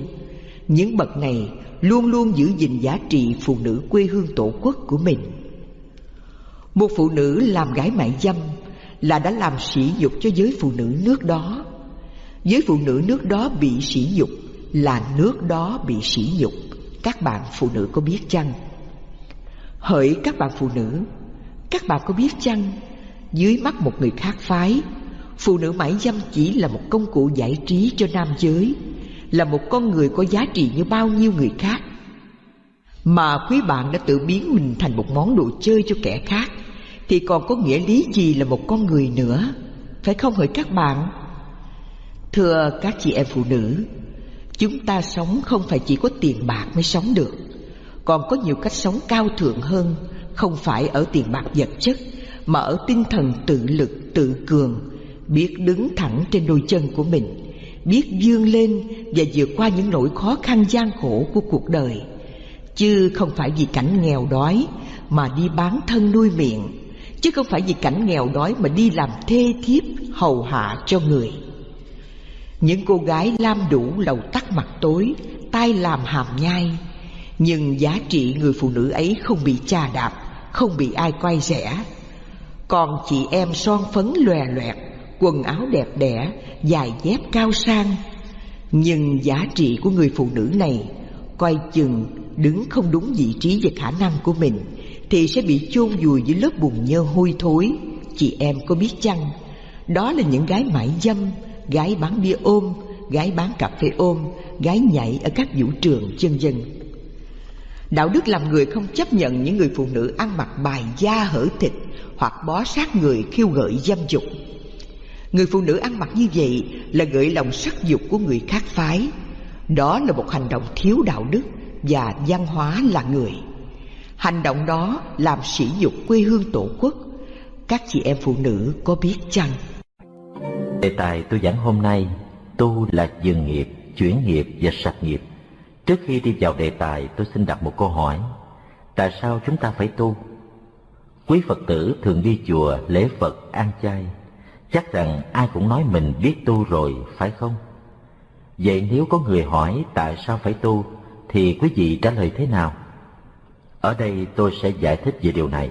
Những bậc này luôn luôn giữ gìn giá trị phụ nữ quê hương tổ quốc của mình. Một phụ nữ làm gái mại dâm là đã làm sỉ nhục cho giới phụ nữ nước đó. Giới phụ nữ nước đó bị sỉ nhục là nước đó bị sỉ nhục. Các bạn phụ nữ có biết chăng? Hỡi các bạn phụ nữ, các bạn có biết chăng? Dưới mắt một người khác phái, phụ nữ mãi dâm chỉ là một công cụ giải trí cho nam giới, là một con người có giá trị như bao nhiêu người khác. Mà quý bạn đã tự biến mình thành một món đồ chơi cho kẻ khác, thì còn có nghĩa lý gì là một con người nữa? Phải không hỡi các bạn? Thưa các chị em phụ nữ chúng ta sống không phải chỉ có tiền bạc mới sống được. Còn có nhiều cách sống cao thượng hơn, không phải ở tiền bạc vật chất, mà ở tinh thần tự lực, tự cường. Biết đứng thẳng trên đôi chân của mình, biết vươn lên và vượt qua những nỗi khó khăn gian khổ của cuộc đời. Chứ không phải vì cảnh nghèo đói mà đi bán thân nuôi miệng, chứ không phải vì cảnh nghèo đói mà đi làm thê thiếp hầu hạ cho người những cô gái lam đủ lầu tắt mặt tối, tay làm hàm nhai. Nhưng giá trị người phụ nữ ấy không bị chà đạp, không bị ai quay rẻ. Còn chị em son phấn lòe loẹt, quần áo đẹp đẽ dài dép cao sang. Nhưng giá trị của người phụ nữ này, coi chừng đứng không đúng vị trí và khả năng của mình, thì sẽ bị chôn vùi dưới lớp bùn nhơ hôi thối. Chị em có biết chăng, đó là những gái mãi dâm gái bán bia ôm, gái bán cà phê ôm, gái nhảy ở các vũ trường, chân dân Đạo đức làm người không chấp nhận những người phụ nữ ăn mặc bài da hở thịt hoặc bó sát người khiêu gợi dâm dục. Người phụ nữ ăn mặc như vậy là gợi lòng sắc dục của người khác phái. Đó là một hành động thiếu đạo đức và văn hóa là người. Hành động đó làm sỉ nhục quê hương tổ quốc. Các chị em phụ nữ có biết chăng? Đề tài tôi giảng hôm nay tu là dừng nghiệp, chuyển nghiệp và sạch nghiệp Trước khi đi vào đề tài, tôi xin đặt một câu hỏi. Tại sao chúng ta phải tu? Quý Phật tử thường đi chùa, lễ Phật, ăn chay. Chắc rằng ai cũng nói mình biết tu rồi, phải không? Vậy nếu có người hỏi tại sao phải tu, thì quý vị trả lời thế nào? Ở đây tôi sẽ giải thích về điều này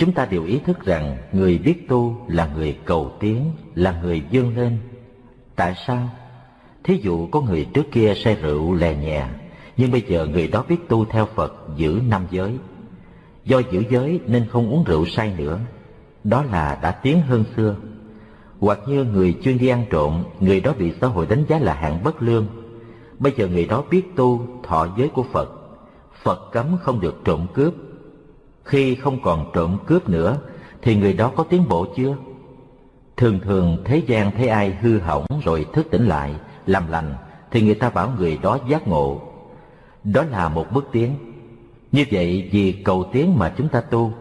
chúng ta đều ý thức rằng người biết tu là người cầu tiến, là người vươn lên. Tại sao? Thí dụ có người trước kia say rượu lè nhẹ, nhưng bây giờ người đó biết tu theo Phật giữ năm giới. Do giữ giới nên không uống rượu say nữa. Đó là đã tiến hơn xưa. Hoặc như người chuyên đi ăn trộm, người đó bị xã hội đánh giá là hạng bất lương. Bây giờ người đó biết tu thọ giới của Phật. Phật cấm không được trộm cướp. Khi không còn trộm cướp nữa, thì người đó có tiến bộ chưa? Thường thường thế gian thấy ai hư hỏng rồi thức tỉnh lại, làm lành, thì người ta bảo người đó giác ngộ. Đó là một bước tiến. Như vậy vì cầu tiến mà chúng ta tu,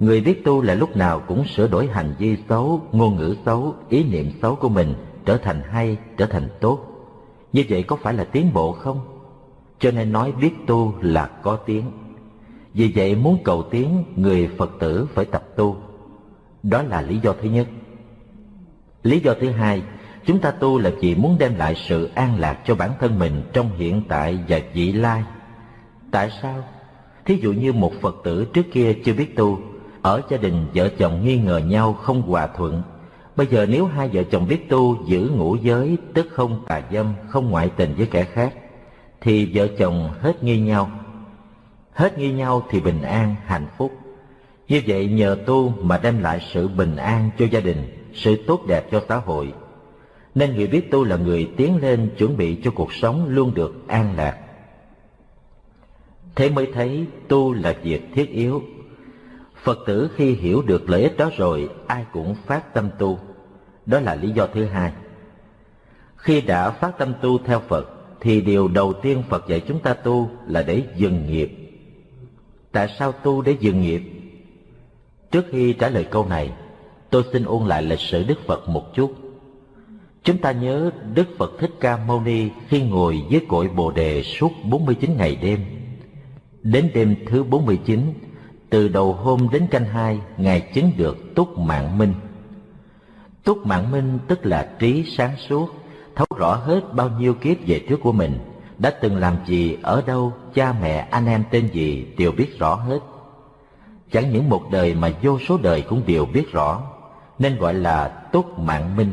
người biết tu là lúc nào cũng sửa đổi hành vi xấu, ngôn ngữ xấu, ý niệm xấu của mình trở thành hay, trở thành tốt. Như vậy có phải là tiến bộ không? Cho nên nói biết tu là có tiến. Vì vậy muốn cầu tiến, người Phật tử phải tập tu. Đó là lý do thứ nhất. Lý do thứ hai, chúng ta tu là vì muốn đem lại sự an lạc cho bản thân mình trong hiện tại và vị lai. Tại sao? Thí dụ như một Phật tử trước kia chưa biết tu, ở gia đình vợ chồng nghi ngờ nhau không hòa thuận. Bây giờ nếu hai vợ chồng biết tu giữ ngũ giới, tức không tà dâm, không ngoại tình với kẻ khác, thì vợ chồng hết nghi nhau. Hết nghi nhau thì bình an, hạnh phúc. Như vậy nhờ tu mà đem lại sự bình an cho gia đình, sự tốt đẹp cho xã hội. Nên người biết tu là người tiến lên chuẩn bị cho cuộc sống luôn được an lạc. Thế mới thấy tu là việc thiết yếu. Phật tử khi hiểu được lợi ích đó rồi, ai cũng phát tâm tu. Đó là lý do thứ hai. Khi đã phát tâm tu theo Phật, thì điều đầu tiên Phật dạy chúng ta tu là để dừng nghiệp. Tại sao tu để dừng nghiệp? Trước khi trả lời câu này, tôi xin ôn lại lịch sử Đức Phật một chút. Chúng ta nhớ Đức Phật Thích Ca Mâu Ni khi ngồi dưới cội Bồ Đề suốt 49 ngày đêm. Đến đêm thứ 49, từ đầu hôm đến canh hai, Ngài chứng được túc mạng minh. Túc mạng minh tức là trí sáng suốt, thấu rõ hết bao nhiêu kiếp về trước của mình, đã từng làm gì, ở đâu, cha mẹ, anh em tên gì đều biết rõ hết. Chẳng những một đời mà vô số đời cũng đều biết rõ, nên gọi là túc mạng minh,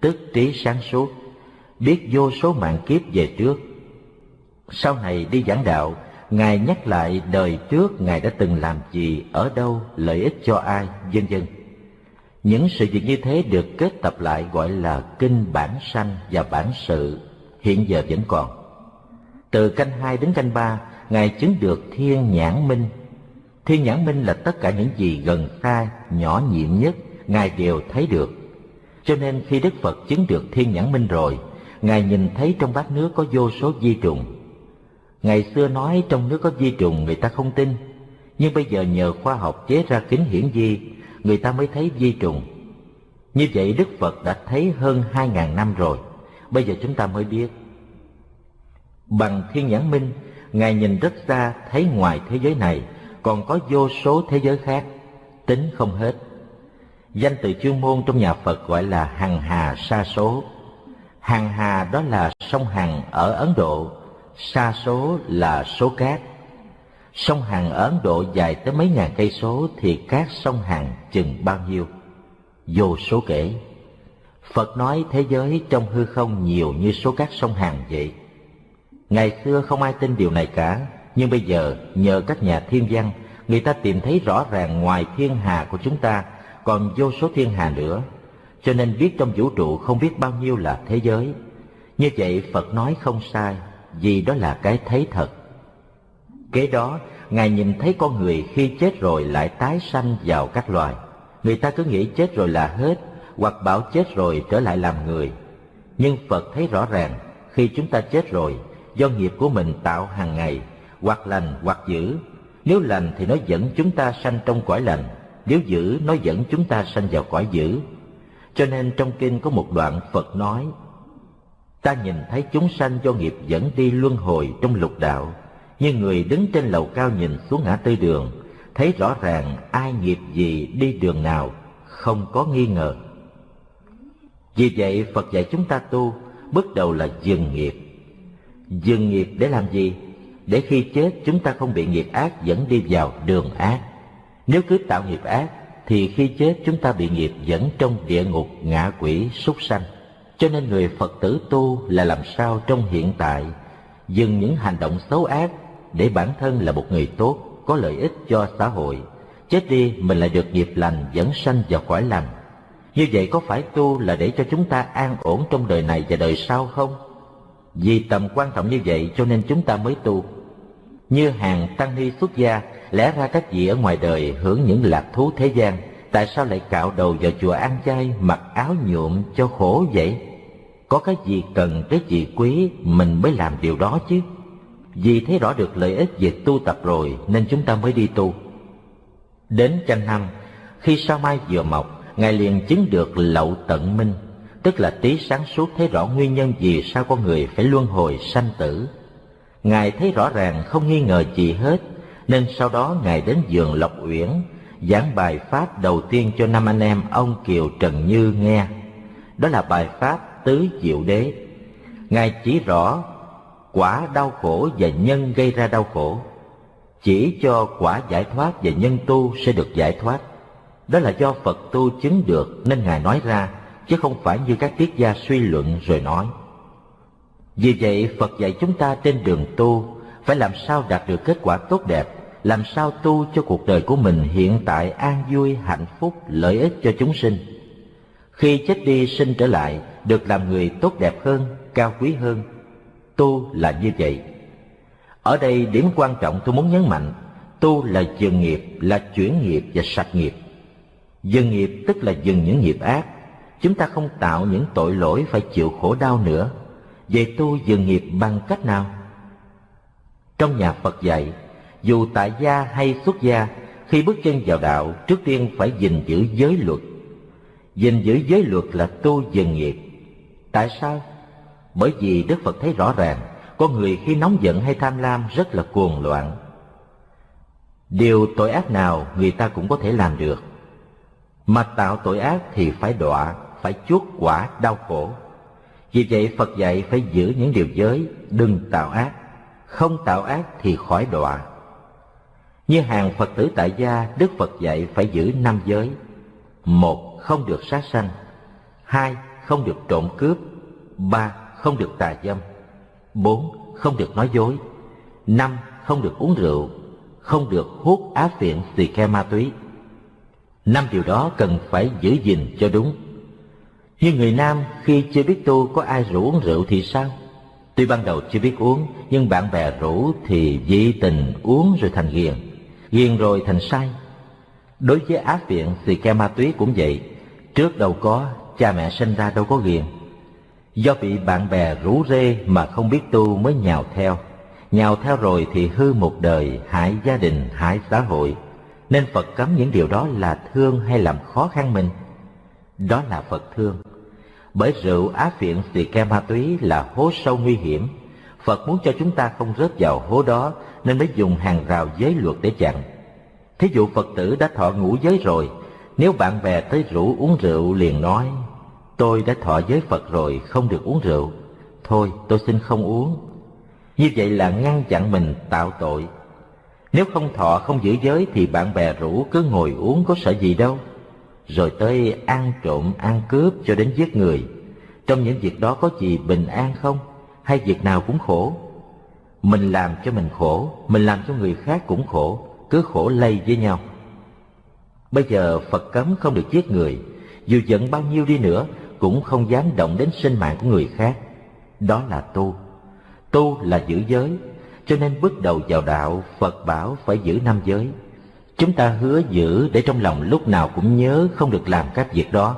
tức trí sáng suốt, biết vô số mạng kiếp về trước. Sau này đi giảng đạo, Ngài nhắc lại đời trước Ngài đã từng làm gì, ở đâu, lợi ích cho ai, vân vân. Những sự việc như thế được kết tập lại gọi là kinh bản sanh và bản sự, hiện giờ vẫn còn. Từ canh hai đến canh ba, Ngài chứng được thiên nhãn minh. Thiên nhãn minh là tất cả những gì gần xa, nhỏ nhiệm nhất, Ngài đều thấy được. Cho nên khi Đức Phật chứng được thiên nhãn minh rồi, Ngài nhìn thấy trong bát nước có vô số vi trùng. Ngày xưa nói trong nước có vi trùng người ta không tin, nhưng bây giờ nhờ khoa học chế ra kính hiển vi người ta mới thấy vi trùng. Như vậy Đức Phật đã thấy hơn hai ngàn năm rồi, bây giờ chúng ta mới biết. Bằng thiên nhãn minh, Ngài nhìn rất xa thấy ngoài thế giới này còn có vô số thế giới khác, tính không hết. Danh từ chuyên môn trong nhà Phật gọi là hằng hà sa số. Hằng hà đó là sông Hằng ở Ấn Độ, sa số là số cát Sông Hằng ở Ấn Độ dài tới mấy ngàn cây số thì các sông Hằng chừng bao nhiêu? Vô số kể. Phật nói thế giới trong hư không nhiều như số cát sông Hằng vậy. Ngày xưa không ai tin điều này cả, nhưng bây giờ nhờ các nhà thiên văn, người ta tìm thấy rõ ràng ngoài thiên hà của chúng ta còn vô số thiên hà nữa, cho nên biết trong vũ trụ không biết bao nhiêu là thế giới. Như vậy Phật nói không sai, vì đó là cái thấy thật Kế đó, Ngài nhìn thấy con người khi chết rồi lại tái sanh vào các loài. Người ta cứ nghĩ chết rồi là hết, hoặc bảo chết rồi trở lại làm người. Nhưng Phật thấy rõ ràng, khi chúng ta chết rồi, do nghiệp của mình tạo hàng ngày, hoặc lành hoặc dữ. Nếu lành thì nó dẫn chúng ta sanh trong cõi lành, nếu dữ nó dẫn chúng ta sanh vào cõi dữ. Cho nên trong kinh có một đoạn Phật nói, Ta nhìn thấy chúng sanh do nghiệp dẫn đi luân hồi trong lục đạo, như người đứng trên lầu cao nhìn xuống ngã tư đường, thấy rõ ràng ai nghiệp gì đi đường nào, không có nghi ngờ. Vì vậy Phật dạy chúng ta tu, bước đầu là dừng nghiệp. Dừng nghiệp để làm gì? Để khi chết chúng ta không bị nghiệp ác dẫn đi vào đường ác. Nếu cứ tạo nghiệp ác thì khi chết chúng ta bị nghiệp dẫn trong địa ngục ngạ quỷ súc sanh. Cho nên người Phật tử tu là làm sao trong hiện tại dừng những hành động xấu ác để bản thân là một người tốt, có lợi ích cho xã hội. Chết đi mình lại được nghiệp lành dẫn sanh vào cõi lành. Như vậy có phải tu là để cho chúng ta an ổn trong đời này và đời sau không? Vì tầm quan trọng như vậy cho nên chúng ta mới tu. Như hàng tăng ni xuất gia, lẽ ra các vị ở ngoài đời hưởng những lạc thú thế gian, tại sao lại cạo đầu vào chùa ăn chay, mặc áo nhuộm cho khổ vậy? Có cái gì cần cái gì quý mình mới làm điều đó chứ. Vì thấy rõ được lợi ích về tu tập rồi nên chúng ta mới đi tu. Đến chăng năm, khi sao mai vừa mọc, Ngài liền chứng được lậu tận minh, tức là trí sáng suốt thấy rõ nguyên nhân vì sao con người phải luân hồi sanh tử. Ngài thấy rõ ràng không nghi ngờ gì hết, nên sau đó Ngài đến giường Lộc Uyển, giảng bài Pháp đầu tiên cho năm anh em ông Kiều Trần Như nghe. Đó là bài Pháp Tứ Diệu Đế. Ngài chỉ rõ quả đau khổ và nhân gây ra đau khổ, chỉ cho quả giải thoát và nhân tu sẽ được giải thoát. Đó là do Phật tu chứng được nên Ngài nói ra, chứ không phải như các triết gia suy luận rồi nói. Vì vậy Phật dạy chúng ta trên đường tu phải làm sao đạt được kết quả tốt đẹp, làm sao tu cho cuộc đời của mình hiện tại an vui, hạnh phúc, lợi ích cho chúng sinh. Khi chết đi sinh trở lại, được làm người tốt đẹp hơn, cao quý hơn. Tu là như vậy. Ở đây điểm quan trọng tôi muốn nhấn mạnh, tu là dừng nghiệp, là chuyển nghiệp và sạch nghiệp. Dừng nghiệp tức là dừng những nghiệp ác. Chúng ta không tạo những tội lỗi phải chịu khổ đau nữa. về tu dừng nghiệp bằng cách nào? Trong nhà Phật dạy, dù tại gia hay xuất gia, khi bước chân vào đạo, trước tiên phải gìn giữ giới luật. Gìn giữ giới luật là tu dừng nghiệp. Tại sao? Bởi vì Đức Phật thấy rõ ràng, con người khi nóng giận hay tham lam rất là cuồng loạn. Điều tội ác nào người ta cũng có thể làm được. Mà tạo tội ác thì phải đọa, phải chuốc quả đau khổ. Vì vậy Phật dạy phải giữ những điều giới, đừng tạo ác. Không tạo ác thì khỏi đọa. Như hàng Phật tử tại gia, Đức Phật dạy phải giữ năm giới. Một, không được sát sanh. Hai, không được trộm cướp. Ba, không được tà dâm. Bốn, không được nói dối. Năm, không được uống rượu. Không được hút á phiện xì ke ma túy. Năm điều đó cần phải giữ gìn cho đúng. Như người nam khi chưa biết tu có ai rủ uống rượu thì sao? Tuy ban đầu chưa biết uống, nhưng bạn bè rủ thì dị tình uống rồi thành ghiền, ghiền rồi thành say. Đối với ác viện thì ke ma túy cũng vậy, trước đâu có, cha mẹ sinh ra đâu có ghiền. Do bị bạn bè rủ rê mà không biết tu mới nhào theo, nhào theo rồi thì hư một đời, hại gia đình, hại xã hội. Nên Phật cấm những điều đó là thương hay làm khó khăn mình. Đó là Phật thương bởi rượu á phiện xì ke ma túy là hố sâu nguy hiểm. Phật muốn cho chúng ta không rớt vào hố đó nên mới dùng hàng rào giới luật để chặn. Thí dụ Phật tử đã thọ ngũ giới rồi, nếu bạn bè tới rủ uống rượu liền nói, tôi đã thọ giới Phật rồi, không được uống rượu. Thôi tôi xin không uống. Như vậy là ngăn chặn mình tạo tội. Nếu không thọ không giữ giới thì bạn bè rủ cứ ngồi uống có sợ gì đâu rồi tới ăn trộm, ăn cướp cho đến giết người. Trong những việc đó có gì bình an không? Hay việc nào cũng khổ? Mình làm cho mình khổ, mình làm cho người khác cũng khổ, cứ khổ lây với nhau. Bây giờ phật cấm không được giết người, dù giận bao nhiêu đi nữa, cũng không dám động đến sinh mạng của người khác. Đó là tu. Tu là giữ giới, cho nên bước đầu vào đạo, phật bảo phải giữ năm giới. Chúng ta hứa giữ để trong lòng lúc nào cũng nhớ không được làm các việc đó.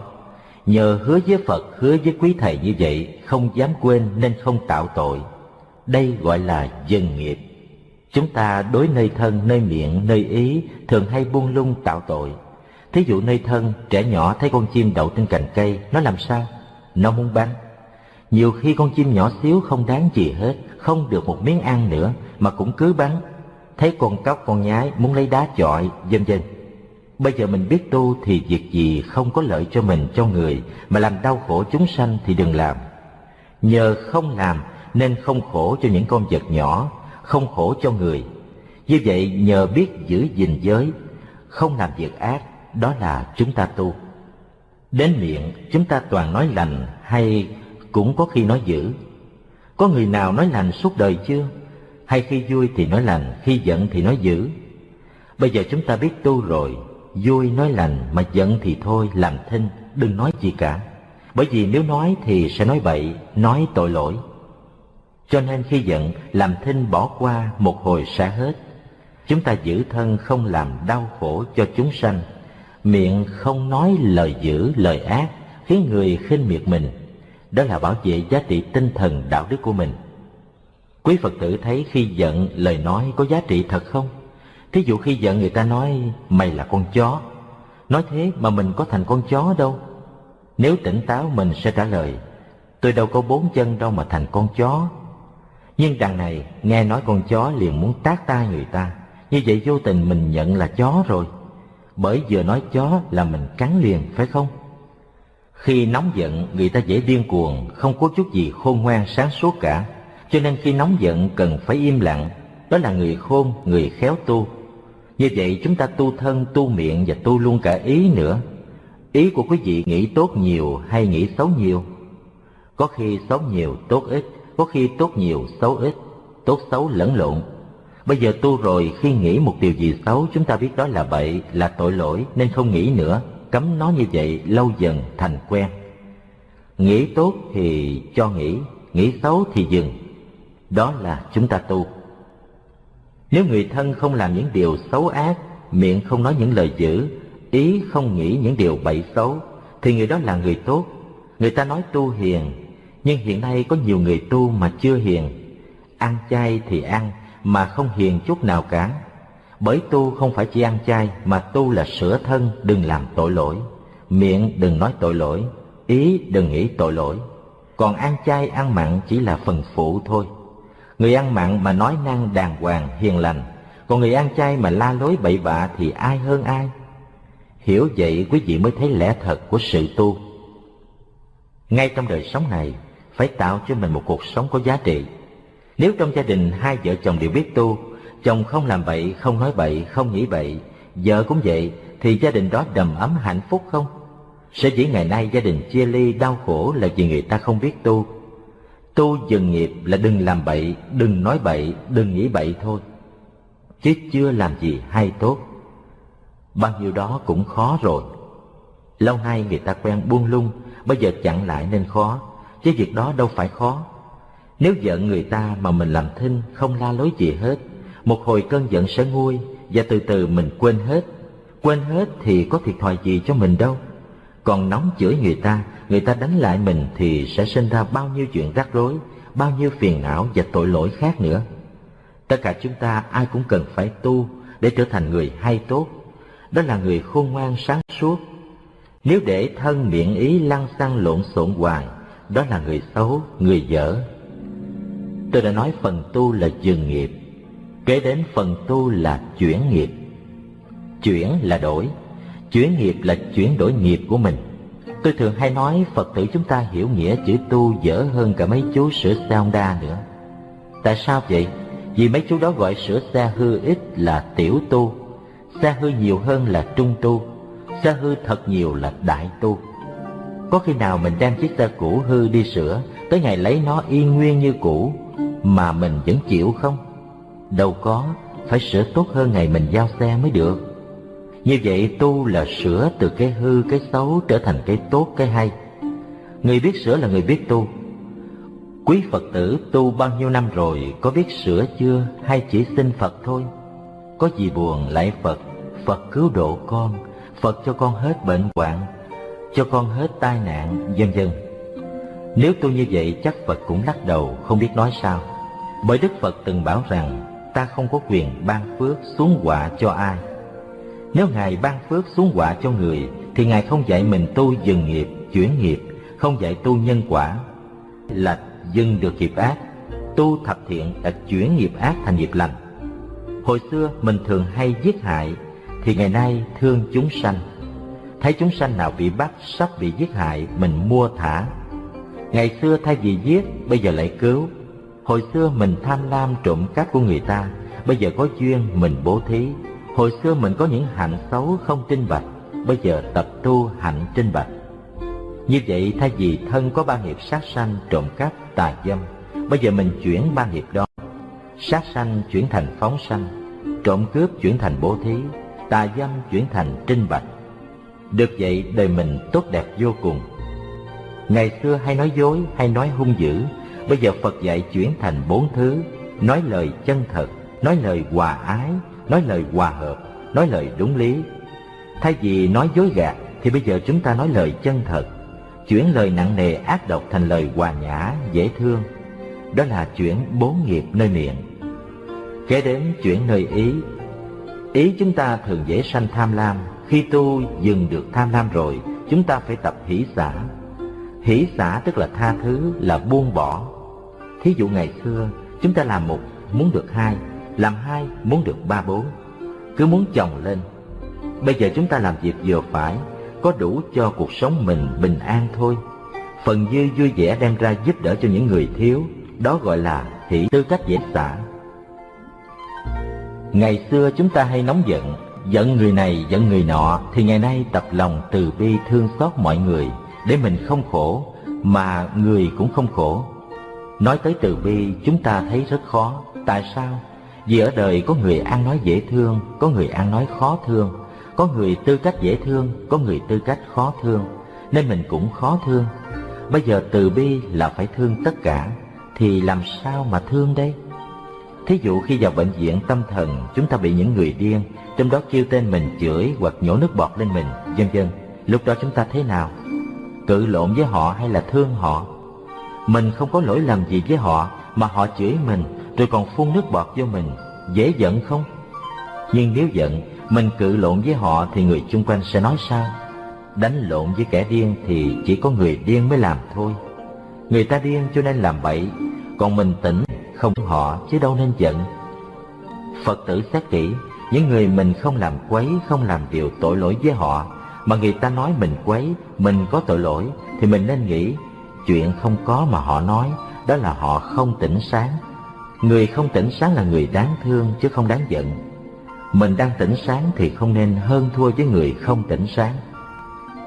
Nhờ hứa với Phật, hứa với quý thầy như vậy, không dám quên nên không tạo tội. Đây gọi là dân nghiệp. Chúng ta đối nơi thân, nơi miệng, nơi ý thường hay buông lung tạo tội. Thí dụ nơi thân, trẻ nhỏ thấy con chim đậu trên cành cây, nó làm sao? Nó muốn bắn. Nhiều khi con chim nhỏ xíu không đáng gì hết, không được một miếng ăn nữa mà cũng cứ bắn thấy con cóc con nhái muốn lấy đá chọi vân vân bây giờ mình biết tu thì việc gì không có lợi cho mình cho người mà làm đau khổ chúng sanh thì đừng làm nhờ không làm nên không khổ cho những con vật nhỏ không khổ cho người như vậy nhờ biết giữ gìn giới không làm việc ác, đó là chúng ta tu. Đến miệng chúng ta toàn nói lành hay cũng có khi nói dữ. Có người nào nói lành suốt đời chưa? Hay khi vui thì nói lành, khi giận thì nói dữ. Bây giờ chúng ta biết tu rồi, vui nói lành mà giận thì thôi làm thinh, đừng nói gì cả. Bởi vì nếu nói thì sẽ nói bậy, nói tội lỗi. Cho nên khi giận, làm thinh bỏ qua một hồi sẽ hết. Chúng ta giữ thân không làm đau khổ cho chúng sanh, miệng không nói lời dữ, lời ác, khiến người khinh miệt mình. Đó là bảo vệ giá trị tinh thần đạo đức của mình. Quý Phật tử thấy khi giận lời nói có giá trị thật không? Thí dụ khi giận người ta nói mày là con chó, nói thế mà mình có thành con chó đâu. Nếu tỉnh táo mình sẽ trả lời, tôi đâu có bốn chân đâu mà thành con chó. Nhưng đằng này nghe nói con chó liền muốn tát tai người ta, như vậy vô tình mình nhận là chó rồi. Bởi vừa nói chó là mình cắn liền phải không? Khi nóng giận người ta dễ điên cuồng, không có chút gì khôn ngoan sáng suốt cả. Cho nên khi nóng giận cần phải im lặng, đó là người khôn, người khéo tu. Như vậy chúng ta tu thân, tu miệng và tu luôn cả ý nữa. Ý của quý vị nghĩ tốt nhiều hay nghĩ xấu nhiều? Có khi xấu nhiều, tốt ít, có khi tốt nhiều, xấu ít, tốt xấu lẫn lộn. Bây giờ tu rồi khi nghĩ một điều gì xấu chúng ta biết đó là bậy, là tội lỗi nên không nghĩ nữa, cấm nó như vậy lâu dần thành quen. Nghĩ tốt thì cho nghĩ, nghĩ xấu thì dừng. Đó là chúng ta tu. Nếu người thân không làm những điều xấu ác, miệng không nói những lời dữ, ý không nghĩ những điều bậy xấu, thì người đó là người tốt. Người ta nói tu hiền, nhưng hiện nay có nhiều người tu mà chưa hiền. Ăn chay thì ăn, mà không hiền chút nào cả. Bởi tu không phải chỉ ăn chay, mà tu là sửa thân, đừng làm tội lỗi. Miệng đừng nói tội lỗi, ý đừng nghĩ tội lỗi. Còn ăn chay ăn mặn chỉ là phần phụ thôi. Người ăn mặn mà nói năng đàng hoàng, hiền lành, còn người ăn chay mà la lối bậy bạ thì ai hơn ai? Hiểu vậy quý vị mới thấy lẽ thật của sự tu. Ngay trong đời sống này, phải tạo cho mình một cuộc sống có giá trị. Nếu trong gia đình hai vợ chồng đều biết tu, chồng không làm bậy, không nói bậy, không nghĩ bậy, vợ cũng vậy, thì gia đình đó đầm ấm hạnh phúc không? Sẽ chỉ ngày nay gia đình chia ly đau khổ là vì người ta không biết tu. Tu dừng nghiệp là đừng làm bậy, đừng nói bậy, đừng nghĩ bậy thôi. Chứ chưa làm gì hay tốt. Bao nhiêu đó cũng khó rồi. Lâu nay người ta quen buông lung, bây giờ chặn lại nên khó, chứ việc đó đâu phải khó. Nếu giận người ta mà mình làm thinh, không la lối gì hết, một hồi cơn giận sẽ nguôi và từ từ mình quên hết. Quên hết thì có thiệt thòi gì cho mình đâu. Còn nóng chửi người ta, người ta đánh lại mình thì sẽ sinh ra bao nhiêu chuyện rắc rối, bao nhiêu phiền não và tội lỗi khác nữa. Tất cả chúng ta ai cũng cần phải tu để trở thành người hay tốt. Đó là người khôn ngoan sáng suốt. Nếu để thân miệng ý lăng xăng lộn xộn hoài, đó là người xấu, người dở. Tôi đã nói phần tu là dừng nghiệp, kế đến phần tu là chuyển nghiệp. Chuyển là đổi, chuyển nghiệp là chuyển đổi nghiệp của mình. Tôi thường hay nói Phật tử chúng ta hiểu nghĩa chữ tu dở hơn cả mấy chú sửa xe Honda nữa. Tại sao vậy? Vì mấy chú đó gọi sửa xe hư ít là tiểu tu, xe hư nhiều hơn là trung tu, xe hư thật nhiều là đại tu. Có khi nào mình đem chiếc xe cũ hư đi sửa, tới ngày lấy nó y nguyên như cũ, mà mình vẫn chịu không? Đâu có, phải sửa tốt hơn ngày mình giao xe mới được. Như vậy tu là sửa từ cái hư cái xấu trở thành cái tốt cái hay. Người biết sửa là người biết tu. Quý Phật tử tu bao nhiêu năm rồi có biết sửa chưa hay chỉ xin Phật thôi? Có gì buồn lại Phật, Phật cứu độ con, Phật cho con hết bệnh hoạn, cho con hết tai nạn, vân vân. Nếu tu như vậy chắc Phật cũng lắc đầu không biết nói sao. Bởi Đức Phật từng bảo rằng ta không có quyền ban phước xuống quả cho ai nếu Ngài ban phước xuống quả cho người, thì Ngài không dạy mình tu dừng nghiệp, chuyển nghiệp, không dạy tu nhân quả, là dừng được nghiệp ác, tu thập thiện là chuyển nghiệp ác thành nghiệp lành. Hồi xưa mình thường hay giết hại, thì ngày nay thương chúng sanh. Thấy chúng sanh nào bị bắt, sắp bị giết hại, mình mua thả. Ngày xưa thay vì giết, bây giờ lại cứu. Hồi xưa mình tham lam trộm cắp của người ta, bây giờ có duyên mình bố thí Hồi xưa mình có những hạnh xấu không trinh bạch, bây giờ tập tu hạnh trinh bạch. Như vậy thay vì thân có ba nghiệp sát sanh, trộm cắp, tà dâm, bây giờ mình chuyển ba nghiệp đó. Sát sanh chuyển thành phóng sanh, trộm cướp chuyển thành bố thí, tà dâm chuyển thành trinh bạch. Được vậy đời mình tốt đẹp vô cùng. Ngày xưa hay nói dối hay nói hung dữ, bây giờ Phật dạy chuyển thành bốn thứ, nói lời chân thật, nói lời hòa ái, nói lời hòa hợp, nói lời đúng lý. Thay vì nói dối gạt thì bây giờ chúng ta nói lời chân thật, chuyển lời nặng nề ác độc thành lời hòa nhã, dễ thương. Đó là chuyển bốn nghiệp nơi miệng. Kế đến chuyển nơi ý. Ý chúng ta thường dễ sanh tham lam, khi tu dừng được tham lam rồi, chúng ta phải tập hỷ xả. Hỷ xả tức là tha thứ, là buông bỏ. Thí dụ ngày xưa, chúng ta làm một muốn được hai, làm hai muốn được ba bốn, cứ muốn chồng lên. Bây giờ chúng ta làm việc vừa phải, có đủ cho cuộc sống mình bình an thôi. Phần dư vui vẻ đem ra giúp đỡ cho những người thiếu, đó gọi là hỷ tư cách dễ xả. Ngày xưa chúng ta hay nóng giận, giận người này giận người nọ, thì ngày nay tập lòng từ bi thương xót mọi người, để mình không khổ, mà người cũng không khổ. Nói tới từ bi chúng ta thấy rất khó, tại sao? Vì ở đời có người ăn nói dễ thương, có người ăn nói khó thương, có người tư cách dễ thương, có người tư cách khó thương, nên mình cũng khó thương. Bây giờ từ bi là phải thương tất cả, thì làm sao mà thương đây? Thí dụ khi vào bệnh viện tâm thần, chúng ta bị những người điên, trong đó kêu tên mình chửi hoặc nhổ nước bọt lên mình, vân vân. Lúc đó chúng ta thế nào? Cự lộn với họ hay là thương họ? Mình không có lỗi lầm gì với họ mà họ chửi mình rồi còn phun nước bọt vô mình, dễ giận không? Nhưng nếu giận, mình cự lộn với họ thì người chung quanh sẽ nói sao? Đánh lộn với kẻ điên thì chỉ có người điên mới làm thôi. Người ta điên cho nên làm bậy, còn mình tỉnh không họ chứ đâu nên giận. Phật tử xét kỹ, những người mình không làm quấy, không làm điều tội lỗi với họ, mà người ta nói mình quấy, mình có tội lỗi, thì mình nên nghĩ, chuyện không có mà họ nói, đó là họ không tỉnh sáng. Người không tỉnh sáng là người đáng thương chứ không đáng giận. Mình đang tỉnh sáng thì không nên hơn thua với người không tỉnh sáng.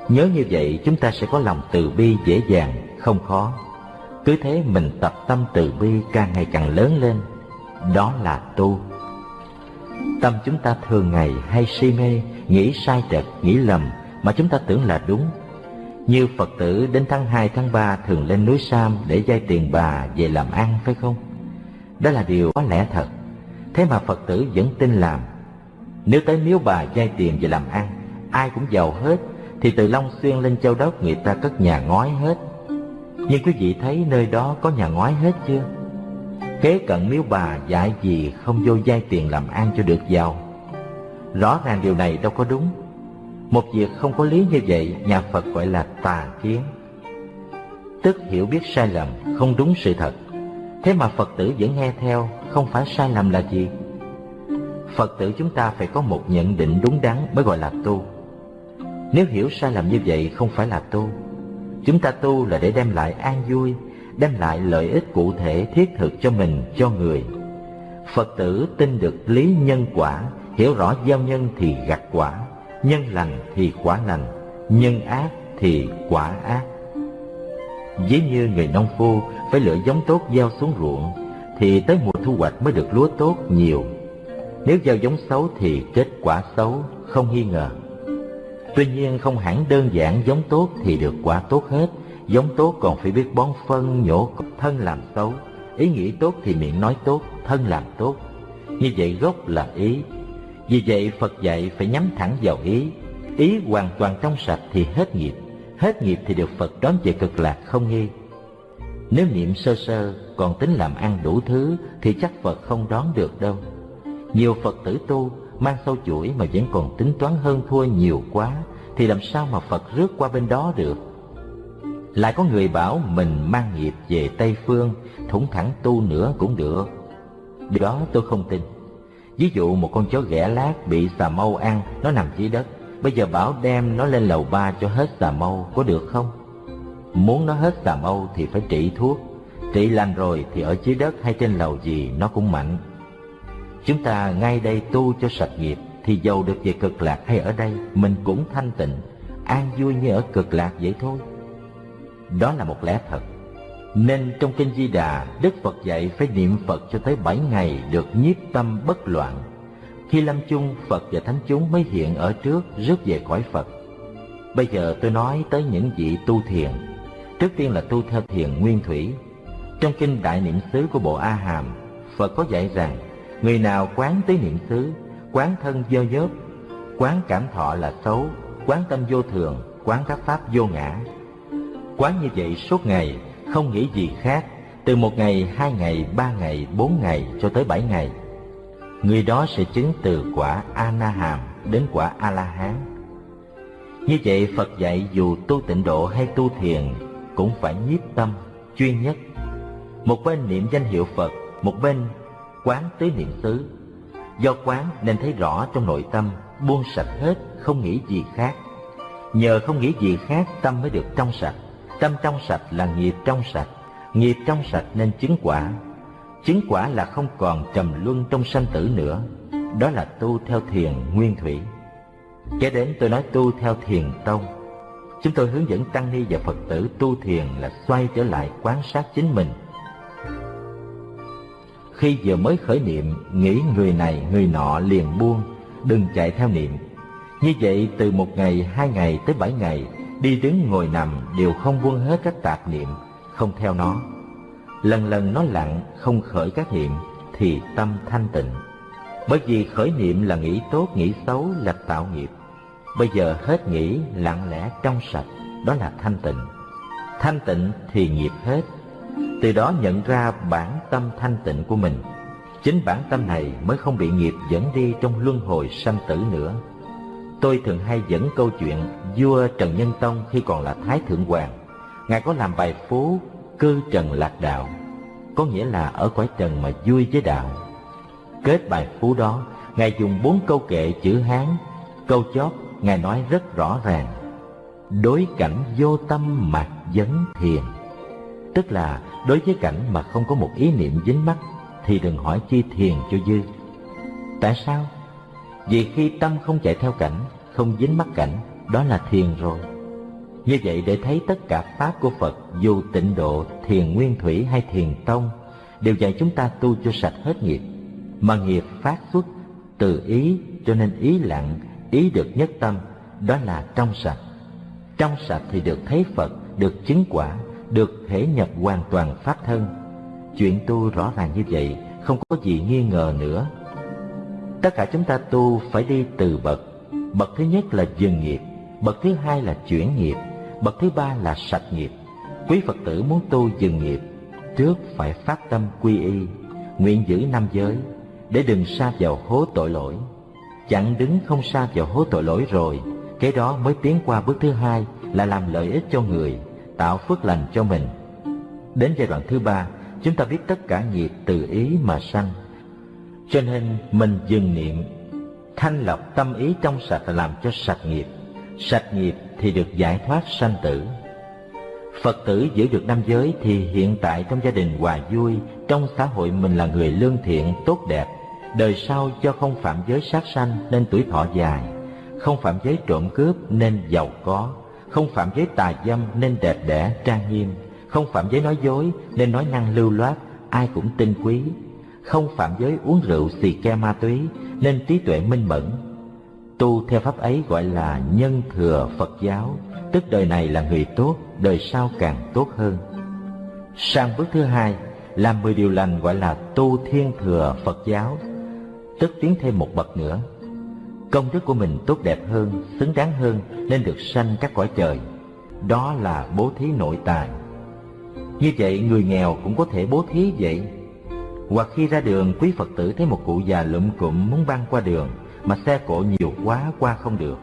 Nhớ như vậy chúng ta sẽ có lòng từ bi dễ dàng, không khó. Cứ thế mình tập tâm từ bi càng ngày càng lớn lên. Đó là tu. Tâm chúng ta thường ngày hay si mê, nghĩ sai trật, nghĩ lầm mà chúng ta tưởng là đúng. Như Phật tử đến tháng 2 tháng 3 thường lên núi Sam để vay tiền bà về làm ăn phải không? Đó là điều có lẽ thật. Thế mà Phật tử vẫn tin làm. Nếu tới miếu bà vay tiền về làm ăn, ai cũng giàu hết, thì từ Long Xuyên lên Châu Đốc người ta cất nhà ngói hết. Nhưng quý vị thấy nơi đó có nhà ngói hết chưa? Kế cận miếu bà dạy gì không vô vay tiền làm ăn cho được giàu. Rõ ràng điều này đâu có đúng. Một việc không có lý như vậy, nhà Phật gọi là tà kiến. Tức hiểu biết sai lầm, không đúng sự thật. Thế mà Phật tử vẫn nghe theo, không phải sai lầm là gì? Phật tử chúng ta phải có một nhận định đúng đắn mới gọi là tu. Nếu hiểu sai lầm như vậy không phải là tu. Chúng ta tu là để đem lại an vui, đem lại lợi ích cụ thể thiết thực cho mình, cho người. Phật tử tin được lý nhân quả, hiểu rõ gieo nhân thì gặt quả, nhân lành thì quả lành, nhân ác thì quả ác. Ví như người nông phu phải lựa giống tốt gieo xuống ruộng, thì tới mùa thu hoạch mới được lúa tốt nhiều. Nếu gieo giống xấu thì kết quả xấu, không nghi ngờ. Tuy nhiên không hẳn đơn giản giống tốt thì được quả tốt hết, giống tốt còn phải biết bón phân, nhổ thân làm xấu. Ý nghĩ tốt thì miệng nói tốt, thân làm tốt. Như vậy gốc là ý. Vì vậy Phật dạy phải nhắm thẳng vào ý. Ý hoàn toàn trong sạch thì hết nghiệp, hết nghiệp thì được Phật đón về cực lạc không nghi. Nếu niệm sơ sơ còn tính làm ăn đủ thứ thì chắc Phật không đón được đâu. Nhiều Phật tử tu mang sâu chuỗi mà vẫn còn tính toán hơn thua nhiều quá thì làm sao mà Phật rước qua bên đó được. Lại có người bảo mình mang nghiệp về Tây Phương, thủng thẳng tu nữa cũng được. Điều đó tôi không tin. Ví dụ một con chó ghẻ lát bị xà mâu ăn, nó nằm dưới đất. Bây giờ bảo đem nó lên lầu ba cho hết xà mâu, có được không? Muốn nó hết xà mâu thì phải trị thuốc. Trị lành rồi thì ở dưới đất hay trên lầu gì nó cũng mạnh. Chúng ta ngay đây tu cho sạch nghiệp thì giàu được về cực lạc hay ở đây mình cũng thanh tịnh an vui như ở cực lạc vậy thôi đó là một lẽ thật nên trong kinh Di Đà, Đức Phật dạy phải niệm Phật cho tới bảy ngày được nhiếp tâm bất loạn. Khi lâm chung, Phật và Thánh chúng mới hiện ở trước rước về cõi Phật. Bây giờ tôi nói tới những vị tu thiền. Trước tiên là tu theo thiền nguyên thủy. Trong kinh Đại Niệm xứ của Bộ A Hàm, Phật có dạy rằng người nào quán tới niệm xứ, quán thân dơ dớp, quán cảm thọ là xấu, quán tâm vô thường, quán các pháp vô ngã. Quán như vậy suốt ngày không nghĩ gì khác từ một ngày hai ngày ba ngày bốn ngày cho tới bảy ngày người đó sẽ chứng từ quả ana-hàm đến quả a la hán như vậy phật dạy dù tu tịnh độ hay tu thiền cũng phải nhiếp tâm chuyên nhất. Một bên niệm danh hiệu phật một bên quán tứ niệm xứ. Do quán nên thấy rõ trong nội tâm buông sạch hết không nghĩ gì khác. Nhờ không nghĩ gì khác tâm mới được trong sạch. Tâm trong sạch là nghiệp trong sạch, nghiệp trong sạch nên chứng quả. Chứng quả là không còn trầm luân trong sanh tử nữa, đó là tu theo thiền nguyên thủy. Kế đến tôi nói tu theo thiền tông. Chúng tôi hướng dẫn tăng ni và Phật tử tu thiền là xoay trở lại quan sát chính mình. Khi vừa mới khởi niệm, nghĩ người này người nọ liền buông, đừng chạy theo niệm. Như vậy từ một ngày, hai ngày tới bảy ngày đi đứng ngồi nằm đều không buông hết các tạp niệm không theo nó lần lần nó lặng, không khởi các niệm, thì tâm thanh tịnh. Bởi vì khởi niệm là nghĩ tốt, nghĩ xấu là tạo nghiệp. Bây giờ hết nghĩ, lặng lẽ trong sạch, đó là thanh tịnh. Thanh tịnh thì nghiệp hết. Từ đó nhận ra bản tâm thanh tịnh của mình. Chính bản tâm này mới không bị nghiệp dẫn đi trong luân hồi sanh tử nữa. Tôi thường hay dẫn câu chuyện vua Trần Nhân Tông khi còn là Thái Thượng Hoàng. Ngài có làm bài phố Cư Trần Lạc Đạo, có nghĩa là ở cõi trần mà vui với đạo. Kết bài phú đó, Ngài dùng bốn câu kệ chữ Hán, câu chót Ngài nói rất rõ ràng. Đối cảnh vô tâm mạc vấn thiền. Tức là đối với cảnh mà không có một ý niệm dính mắc thì đừng hỏi chi thiền cho dư. Tại sao? Vì khi tâm không chạy theo cảnh, không dính mắc cảnh, đó là thiền rồi. Như vậy để thấy tất cả pháp của Phật dù tịnh độ, thiền nguyên thủy hay thiền tông đều dạy chúng ta tu cho sạch hết nghiệp, mà nghiệp phát xuất từ ý cho nên ý lặng, ý được nhất tâm, đó là trong sạch. Trong sạch thì được thấy Phật, được chứng quả, được thể nhập hoàn toàn pháp thân. Chuyện tu rõ ràng như vậy, không có gì nghi ngờ nữa tất cả chúng ta tu phải đi từ bậc bậc thứ nhất là dừng nghiệp bậc thứ hai là chuyển nghiệp bậc thứ ba là sạch nghiệp. Quý phật tử muốn tu dừng nghiệp, trước phải phát tâm quy y, nguyện giữ năm giới, để đừng xa vào hố tội lỗi. Chẳng đứng không xa vào hố tội lỗi rồi, cái đó mới tiến qua bước thứ hai là làm lợi ích cho người, tạo phước lành cho mình. Đến giai đoạn thứ ba, chúng ta biết tất cả nghiệp từ ý mà sanh. Cho nên mình dừng niệm, Thanh lọc tâm ý trong sạch là làm cho sạch nghiệp. Sạch nghiệp thì được giải thoát sanh tử. Phật tử giữ được năm giới thì hiện tại trong gia đình hòa vui Trong xã hội mình là người lương thiện, tốt đẹp. Đời sau cho không phạm giới sát sanh nên tuổi thọ dài. Không phạm giới trộm cướp nên giàu có. Không phạm giới tà dâm nên đẹp đẽ, trang nghiêm. Không phạm giới nói dối nên nói năng lưu loát Ai cũng tin quý. Không phạm giới uống rượu xì ke ma túy nên trí tuệ minh mẫn tu theo pháp ấy gọi là nhân thừa phật giáo, tức đời này là người tốt, đời sau càng tốt hơn. Sang bước thứ hai, làm mười điều lành gọi là tu thiên thừa phật giáo, tức tiến thêm một bậc nữa. Công đức của mình tốt đẹp hơn, xứng đáng hơn nên được sanh các cõi trời. Đó là bố thí nội tài như vậy, người nghèo cũng có thể bố thí vậy. Hoặc khi ra đường, quý Phật tử thấy một cụ già lụm cụm muốn băng qua đường mà xe cộ nhiều quá qua không được.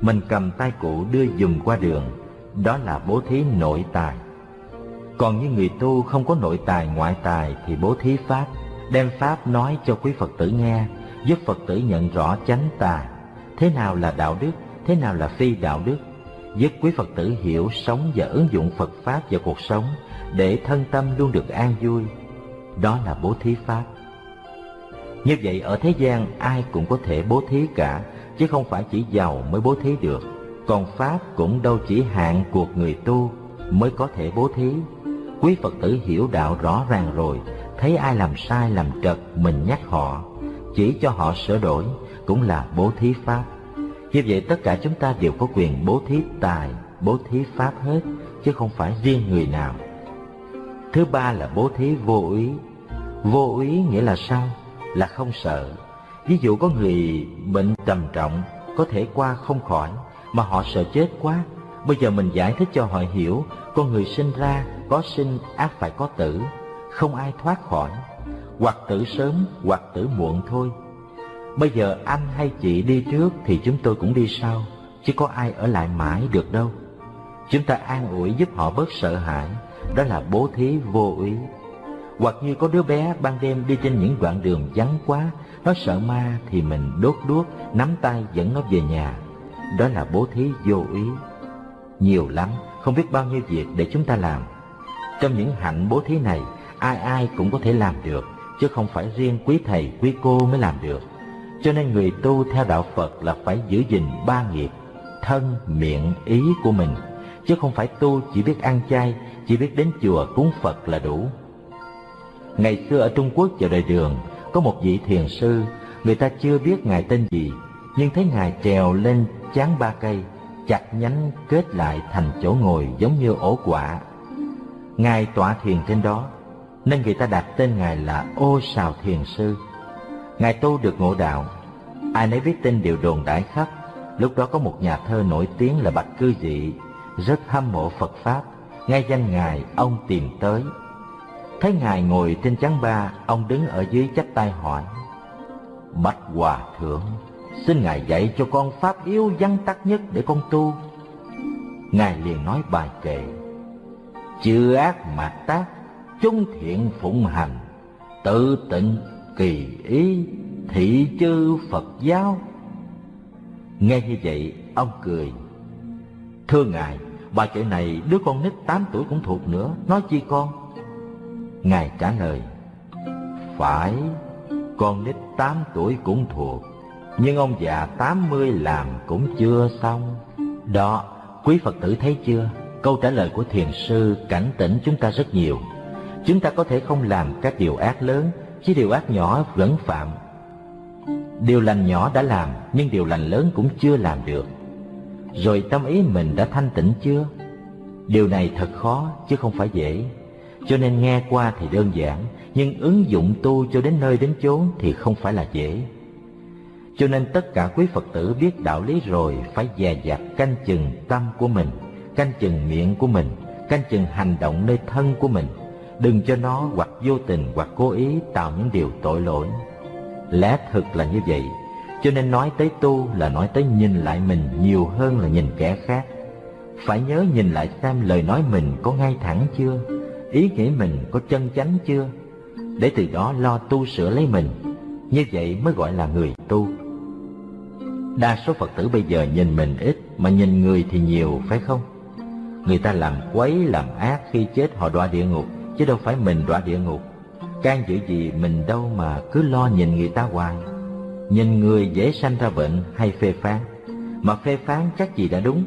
Mình cầm tay cụ đưa dùm qua đường, đó là bố thí nội tài. Còn như người tu không có nội tài ngoại tài thì bố thí Pháp, đem Pháp nói cho quý Phật tử nghe, giúp Phật tử nhận rõ chánh tà, thế nào là đạo đức, thế nào là phi đạo đức, giúp quý Phật tử hiểu sống và ứng dụng Phật Pháp vào cuộc sống để thân tâm luôn được an vui, đó là bố thí pháp. Như vậy ở thế gian ai cũng có thể bố thí cả, chứ không phải chỉ giàu mới bố thí được. Còn Pháp cũng đâu chỉ hạn cuộc người tu mới có thể bố thí. Quý Phật tử hiểu đạo rõ ràng rồi, thấy ai làm sai làm trật mình nhắc họ, chỉ cho họ sửa đổi cũng là bố thí Pháp. Như vậy tất cả chúng ta đều có quyền bố thí tài, bố thí Pháp hết, chứ không phải riêng người nào. Thứ ba là bố thí vô ý. Vô ý nghĩa là sao? Là không sợ. Ví dụ có người bệnh trầm trọng, có thể qua không khỏi, mà họ sợ chết quá. Bây giờ mình giải thích cho họ hiểu, con người sinh ra có sinh ác phải có tử, không ai thoát khỏi, hoặc tử sớm hoặc tử muộn thôi. Bây giờ anh hay chị đi trước thì chúng tôi cũng đi sau, chứ có ai ở lại mãi được đâu. Chúng ta an ủi giúp họ bớt sợ hãi, đó là bố thí vô ý. Hoặc như có đứa bé ban đêm đi trên những đoạn đường vắng quá, nó sợ ma thì mình đốt đuốc, nắm tay dẫn nó về nhà. Đó là bố thí vô ý. Nhiều lắm, không biết bao nhiêu việc để chúng ta làm. Trong những hạnh bố thí này, ai ai cũng có thể làm được, chứ không phải riêng quý thầy, quý cô mới làm được. Cho nên người tu theo đạo Phật là phải giữ gìn ba nghiệp, thân, miệng, ý của mình, chứ không phải tu chỉ biết ăn chay, chỉ biết đến chùa cúng Phật là đủ. Ngày xưa ở Trung Quốc vào đời đường, có một vị thiền sư, người ta chưa biết ngài tên gì, nhưng thấy ngài trèo lên chán ba cây, chặt nhánh kết lại thành chỗ ngồi giống như ổ quả. Ngài tọa thiền trên đó, nên người ta đặt tên ngài là Ô Sào Thiền Sư. Ngài tu được ngộ đạo, ai nấy biết tin đều đồn đãi khắp. Lúc đó có một nhà thơ nổi tiếng là Bạch Cư Dị, rất hâm mộ Phật Pháp, nghe danh ngài ông tìm tới. Thấy ngài ngồi trên chán ba, ông đứng ở dưới chắp tay hỏi: Bạch Hòa Thượng, xin ngài dạy cho con pháp yếu văn tắc nhất để con tu. Ngài liền nói bài kệ: Chư ác mạt tác, chung thiện phụng hành, tự tịnh kỳ ý, thị chư Phật giáo. Nghe như vậy, ông cười. Thưa ngài, bài kệ này đứa con nít tám tuổi cũng thuộc nữa, nói chi con? Ngài trả lời, phải, con nít tám tuổi cũng thuộc, nhưng ông già tám mươi làm cũng chưa xong. Đó, quý Phật tử thấy chưa? Câu trả lời của thiền sư cảnh tỉnh chúng ta rất nhiều. Chúng ta có thể không làm các điều ác lớn, chứ điều ác nhỏ vẫn phạm. Điều lành nhỏ đã làm, nhưng điều lành lớn cũng chưa làm được. Rồi tâm ý mình đã thanh tịnh chưa? Điều này thật khó, chứ không phải dễ. Cho nên nghe qua thì đơn giản, nhưng ứng dụng tu cho đến nơi đến chốn thì không phải là dễ. Cho nên tất cả quý Phật tử biết đạo lý rồi phải dè dặt canh chừng tâm của mình, canh chừng miệng của mình, canh chừng hành động nơi thân của mình. Đừng cho nó hoặc vô tình hoặc cố ý tạo những điều tội lỗi. Lẽ thực là như vậy, cho nên nói tới tu là nói tới nhìn lại mình nhiều hơn là nhìn kẻ khác. Phải nhớ nhìn lại xem lời nói mình có ngay thẳng chưa, ý nghĩ mình có chân chánh chưa, để từ đó lo tu sửa lấy mình. Như vậy mới gọi là người tu. Đa số Phật tử bây giờ nhìn mình ít mà nhìn người thì nhiều phải không? Người ta làm quấy làm ác khi chết họ đọa địa ngục chứ đâu phải mình đọa địa ngục. Can giữ gì mình đâu mà cứ lo nhìn người ta hoài. Nhìn người dễ sanh ra bệnh hay phê phán, mà phê phán chắc gì đã đúng.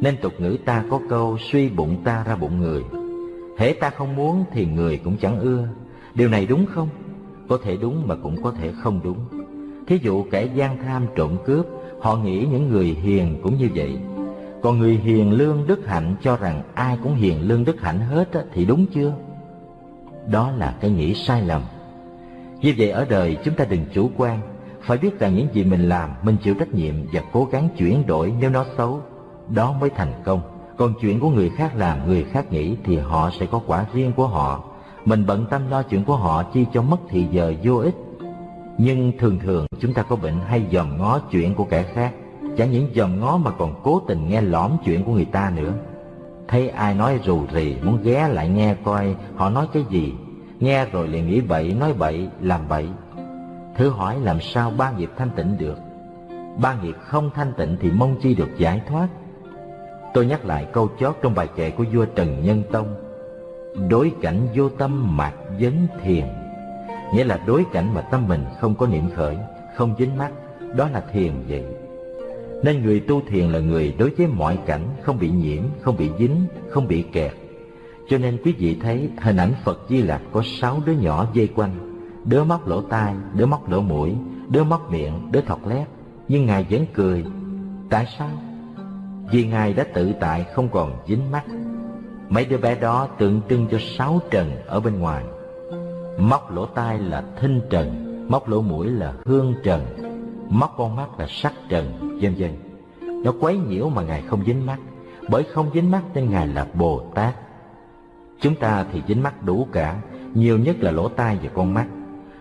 Nên tục ngữ ta có câu suy bụng ta ra bụng người. Hễ ta không muốn thì người cũng chẳng ưa. Điều này đúng không? Có thể đúng mà cũng có thể không đúng. Thí dụ kẻ gian tham trộm cướp, Họ nghĩ những người hiền cũng như vậy Còn người hiền lương đức hạnh cho rằng ai cũng hiền lương đức hạnh hết thì đúng chưa? Đó là cái nghĩ sai lầm Như vậy ở đời chúng ta đừng chủ quan Phải biết rằng những gì mình làm, mình chịu trách nhiệm Và cố gắng chuyển đổi nếu nó xấu, Đó mới thành công còn chuyện của người khác làm người khác nghĩ Thì họ sẽ có quả riêng của họ. Mình bận tâm lo chuyện của họ chi cho mất thì giờ vô ích. Nhưng thường thường chúng ta có bệnh hay dòm ngó chuyện của kẻ khác. Chẳng những dòm ngó mà còn cố tình nghe lõm chuyện của người ta nữa. Thấy ai nói rù rì muốn ghé lại nghe coi họ nói cái gì. Nghe rồi liền nghĩ bậy, nói bậy, làm bậy. Thử hỏi làm sao ba nghiệp thanh tịnh được? Ba nghiệp không thanh tịnh thì mong chi được giải thoát. Tôi nhắc lại câu chót trong bài kệ của vua Trần Nhân Tông Đối cảnh vô tâm mạc vấn thiền nghĩa là đối cảnh mà tâm mình không có niệm khởi, không dính mắt, đó là thiền vậy. Nên người tu thiền là người đối với mọi cảnh không bị nhiễm, không bị dính, không bị kẹt. Cho nên quý vị thấy hình ảnh Phật Di Lặc có sáu đứa nhỏ dây quanh, đứa móc lỗ tai, đứa móc lỗ mũi, đứa móc miệng, đứa thọc lét, nhưng Ngài vẫn cười. Tại sao? Vì Ngài đã tự tại không còn dính mắt. Mấy đứa bé đó tượng trưng cho sáu trần ở bên ngoài. Móc lỗ tai là thinh trần, móc lỗ mũi là hương trần, móc con mắt là sắc trần, vân vân. Nó quấy nhiễu mà Ngài không dính mắt, bởi không dính mắt nên Ngài là Bồ Tát. Chúng ta thì dính mắt đủ cả, nhiều nhất là lỗ tai và con mắt.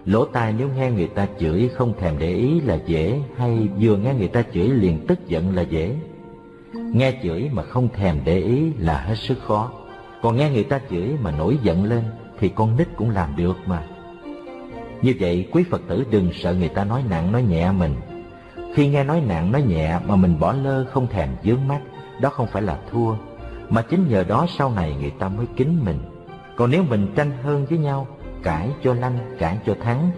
Lỗ tai nếu nghe người ta chửi không thèm để ý là dễ, hay vừa nghe người ta chửi liền tức giận là dễ. Nghe chửi mà không thèm để ý là hết sức khó. Còn nghe người ta chửi mà nổi giận lên thì con nít cũng làm được mà. Như vậy quý Phật tử đừng sợ người ta nói nặng nói nhẹ mình. Khi nghe nói nặng nói nhẹ mà mình bỏ lơ không thèm dướng mắt, đó không phải là thua, mà chính nhờ đó sau này người ta mới kính mình. Còn nếu mình tranh hơn với nhau, cãi cho lanh, cãi cho thắng,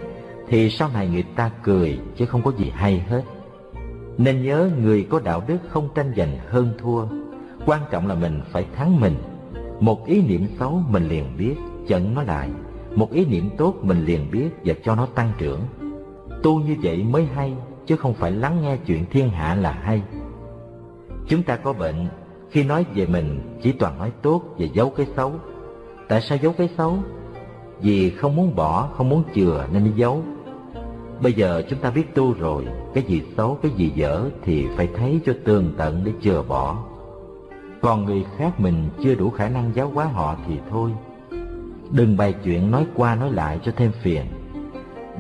thì sau này người ta cười chứ không có gì hay hết. Nên nhớ người có đạo đức không tranh giành hơn thua, quan trọng là mình phải thắng mình. Một ý niệm xấu mình liền biết, chận nó lại, một ý niệm tốt mình liền biết và cho nó tăng trưởng. Tu như vậy mới hay, chứ không phải lắng nghe chuyện thiên hạ là hay. Chúng ta có bệnh, khi nói về mình chỉ toàn nói tốt và giấu cái xấu. Tại sao giấu cái xấu? Vì không muốn bỏ, không muốn chừa nên đi giấu. Bây giờ chúng ta biết tu rồi, cái gì xấu, cái gì dở thì phải thấy cho tường tận để chừa bỏ. Còn người khác mình chưa đủ khả năng giáo hóa họ thì thôi. Đừng bày chuyện nói qua nói lại cho thêm phiền.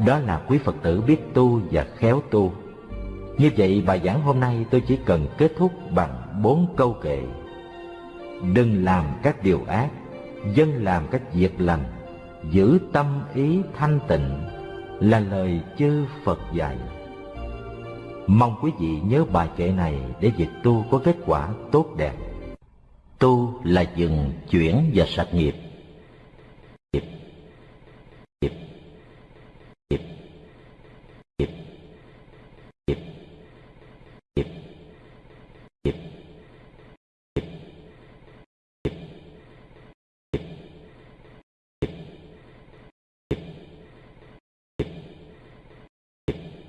Đó là quý Phật tử biết tu và khéo tu. Như vậy bài giảng hôm nay tôi chỉ cần kết thúc bằng bốn câu kệ. Đừng làm các điều ác, dân làm các việc lành, giữ tâm ý thanh tịnh là lời chư Phật dạy. Mong quý vị nhớ bài kệ này để việc tu có kết quả tốt đẹp. Tu là dừng chuyển và sạch nghiệp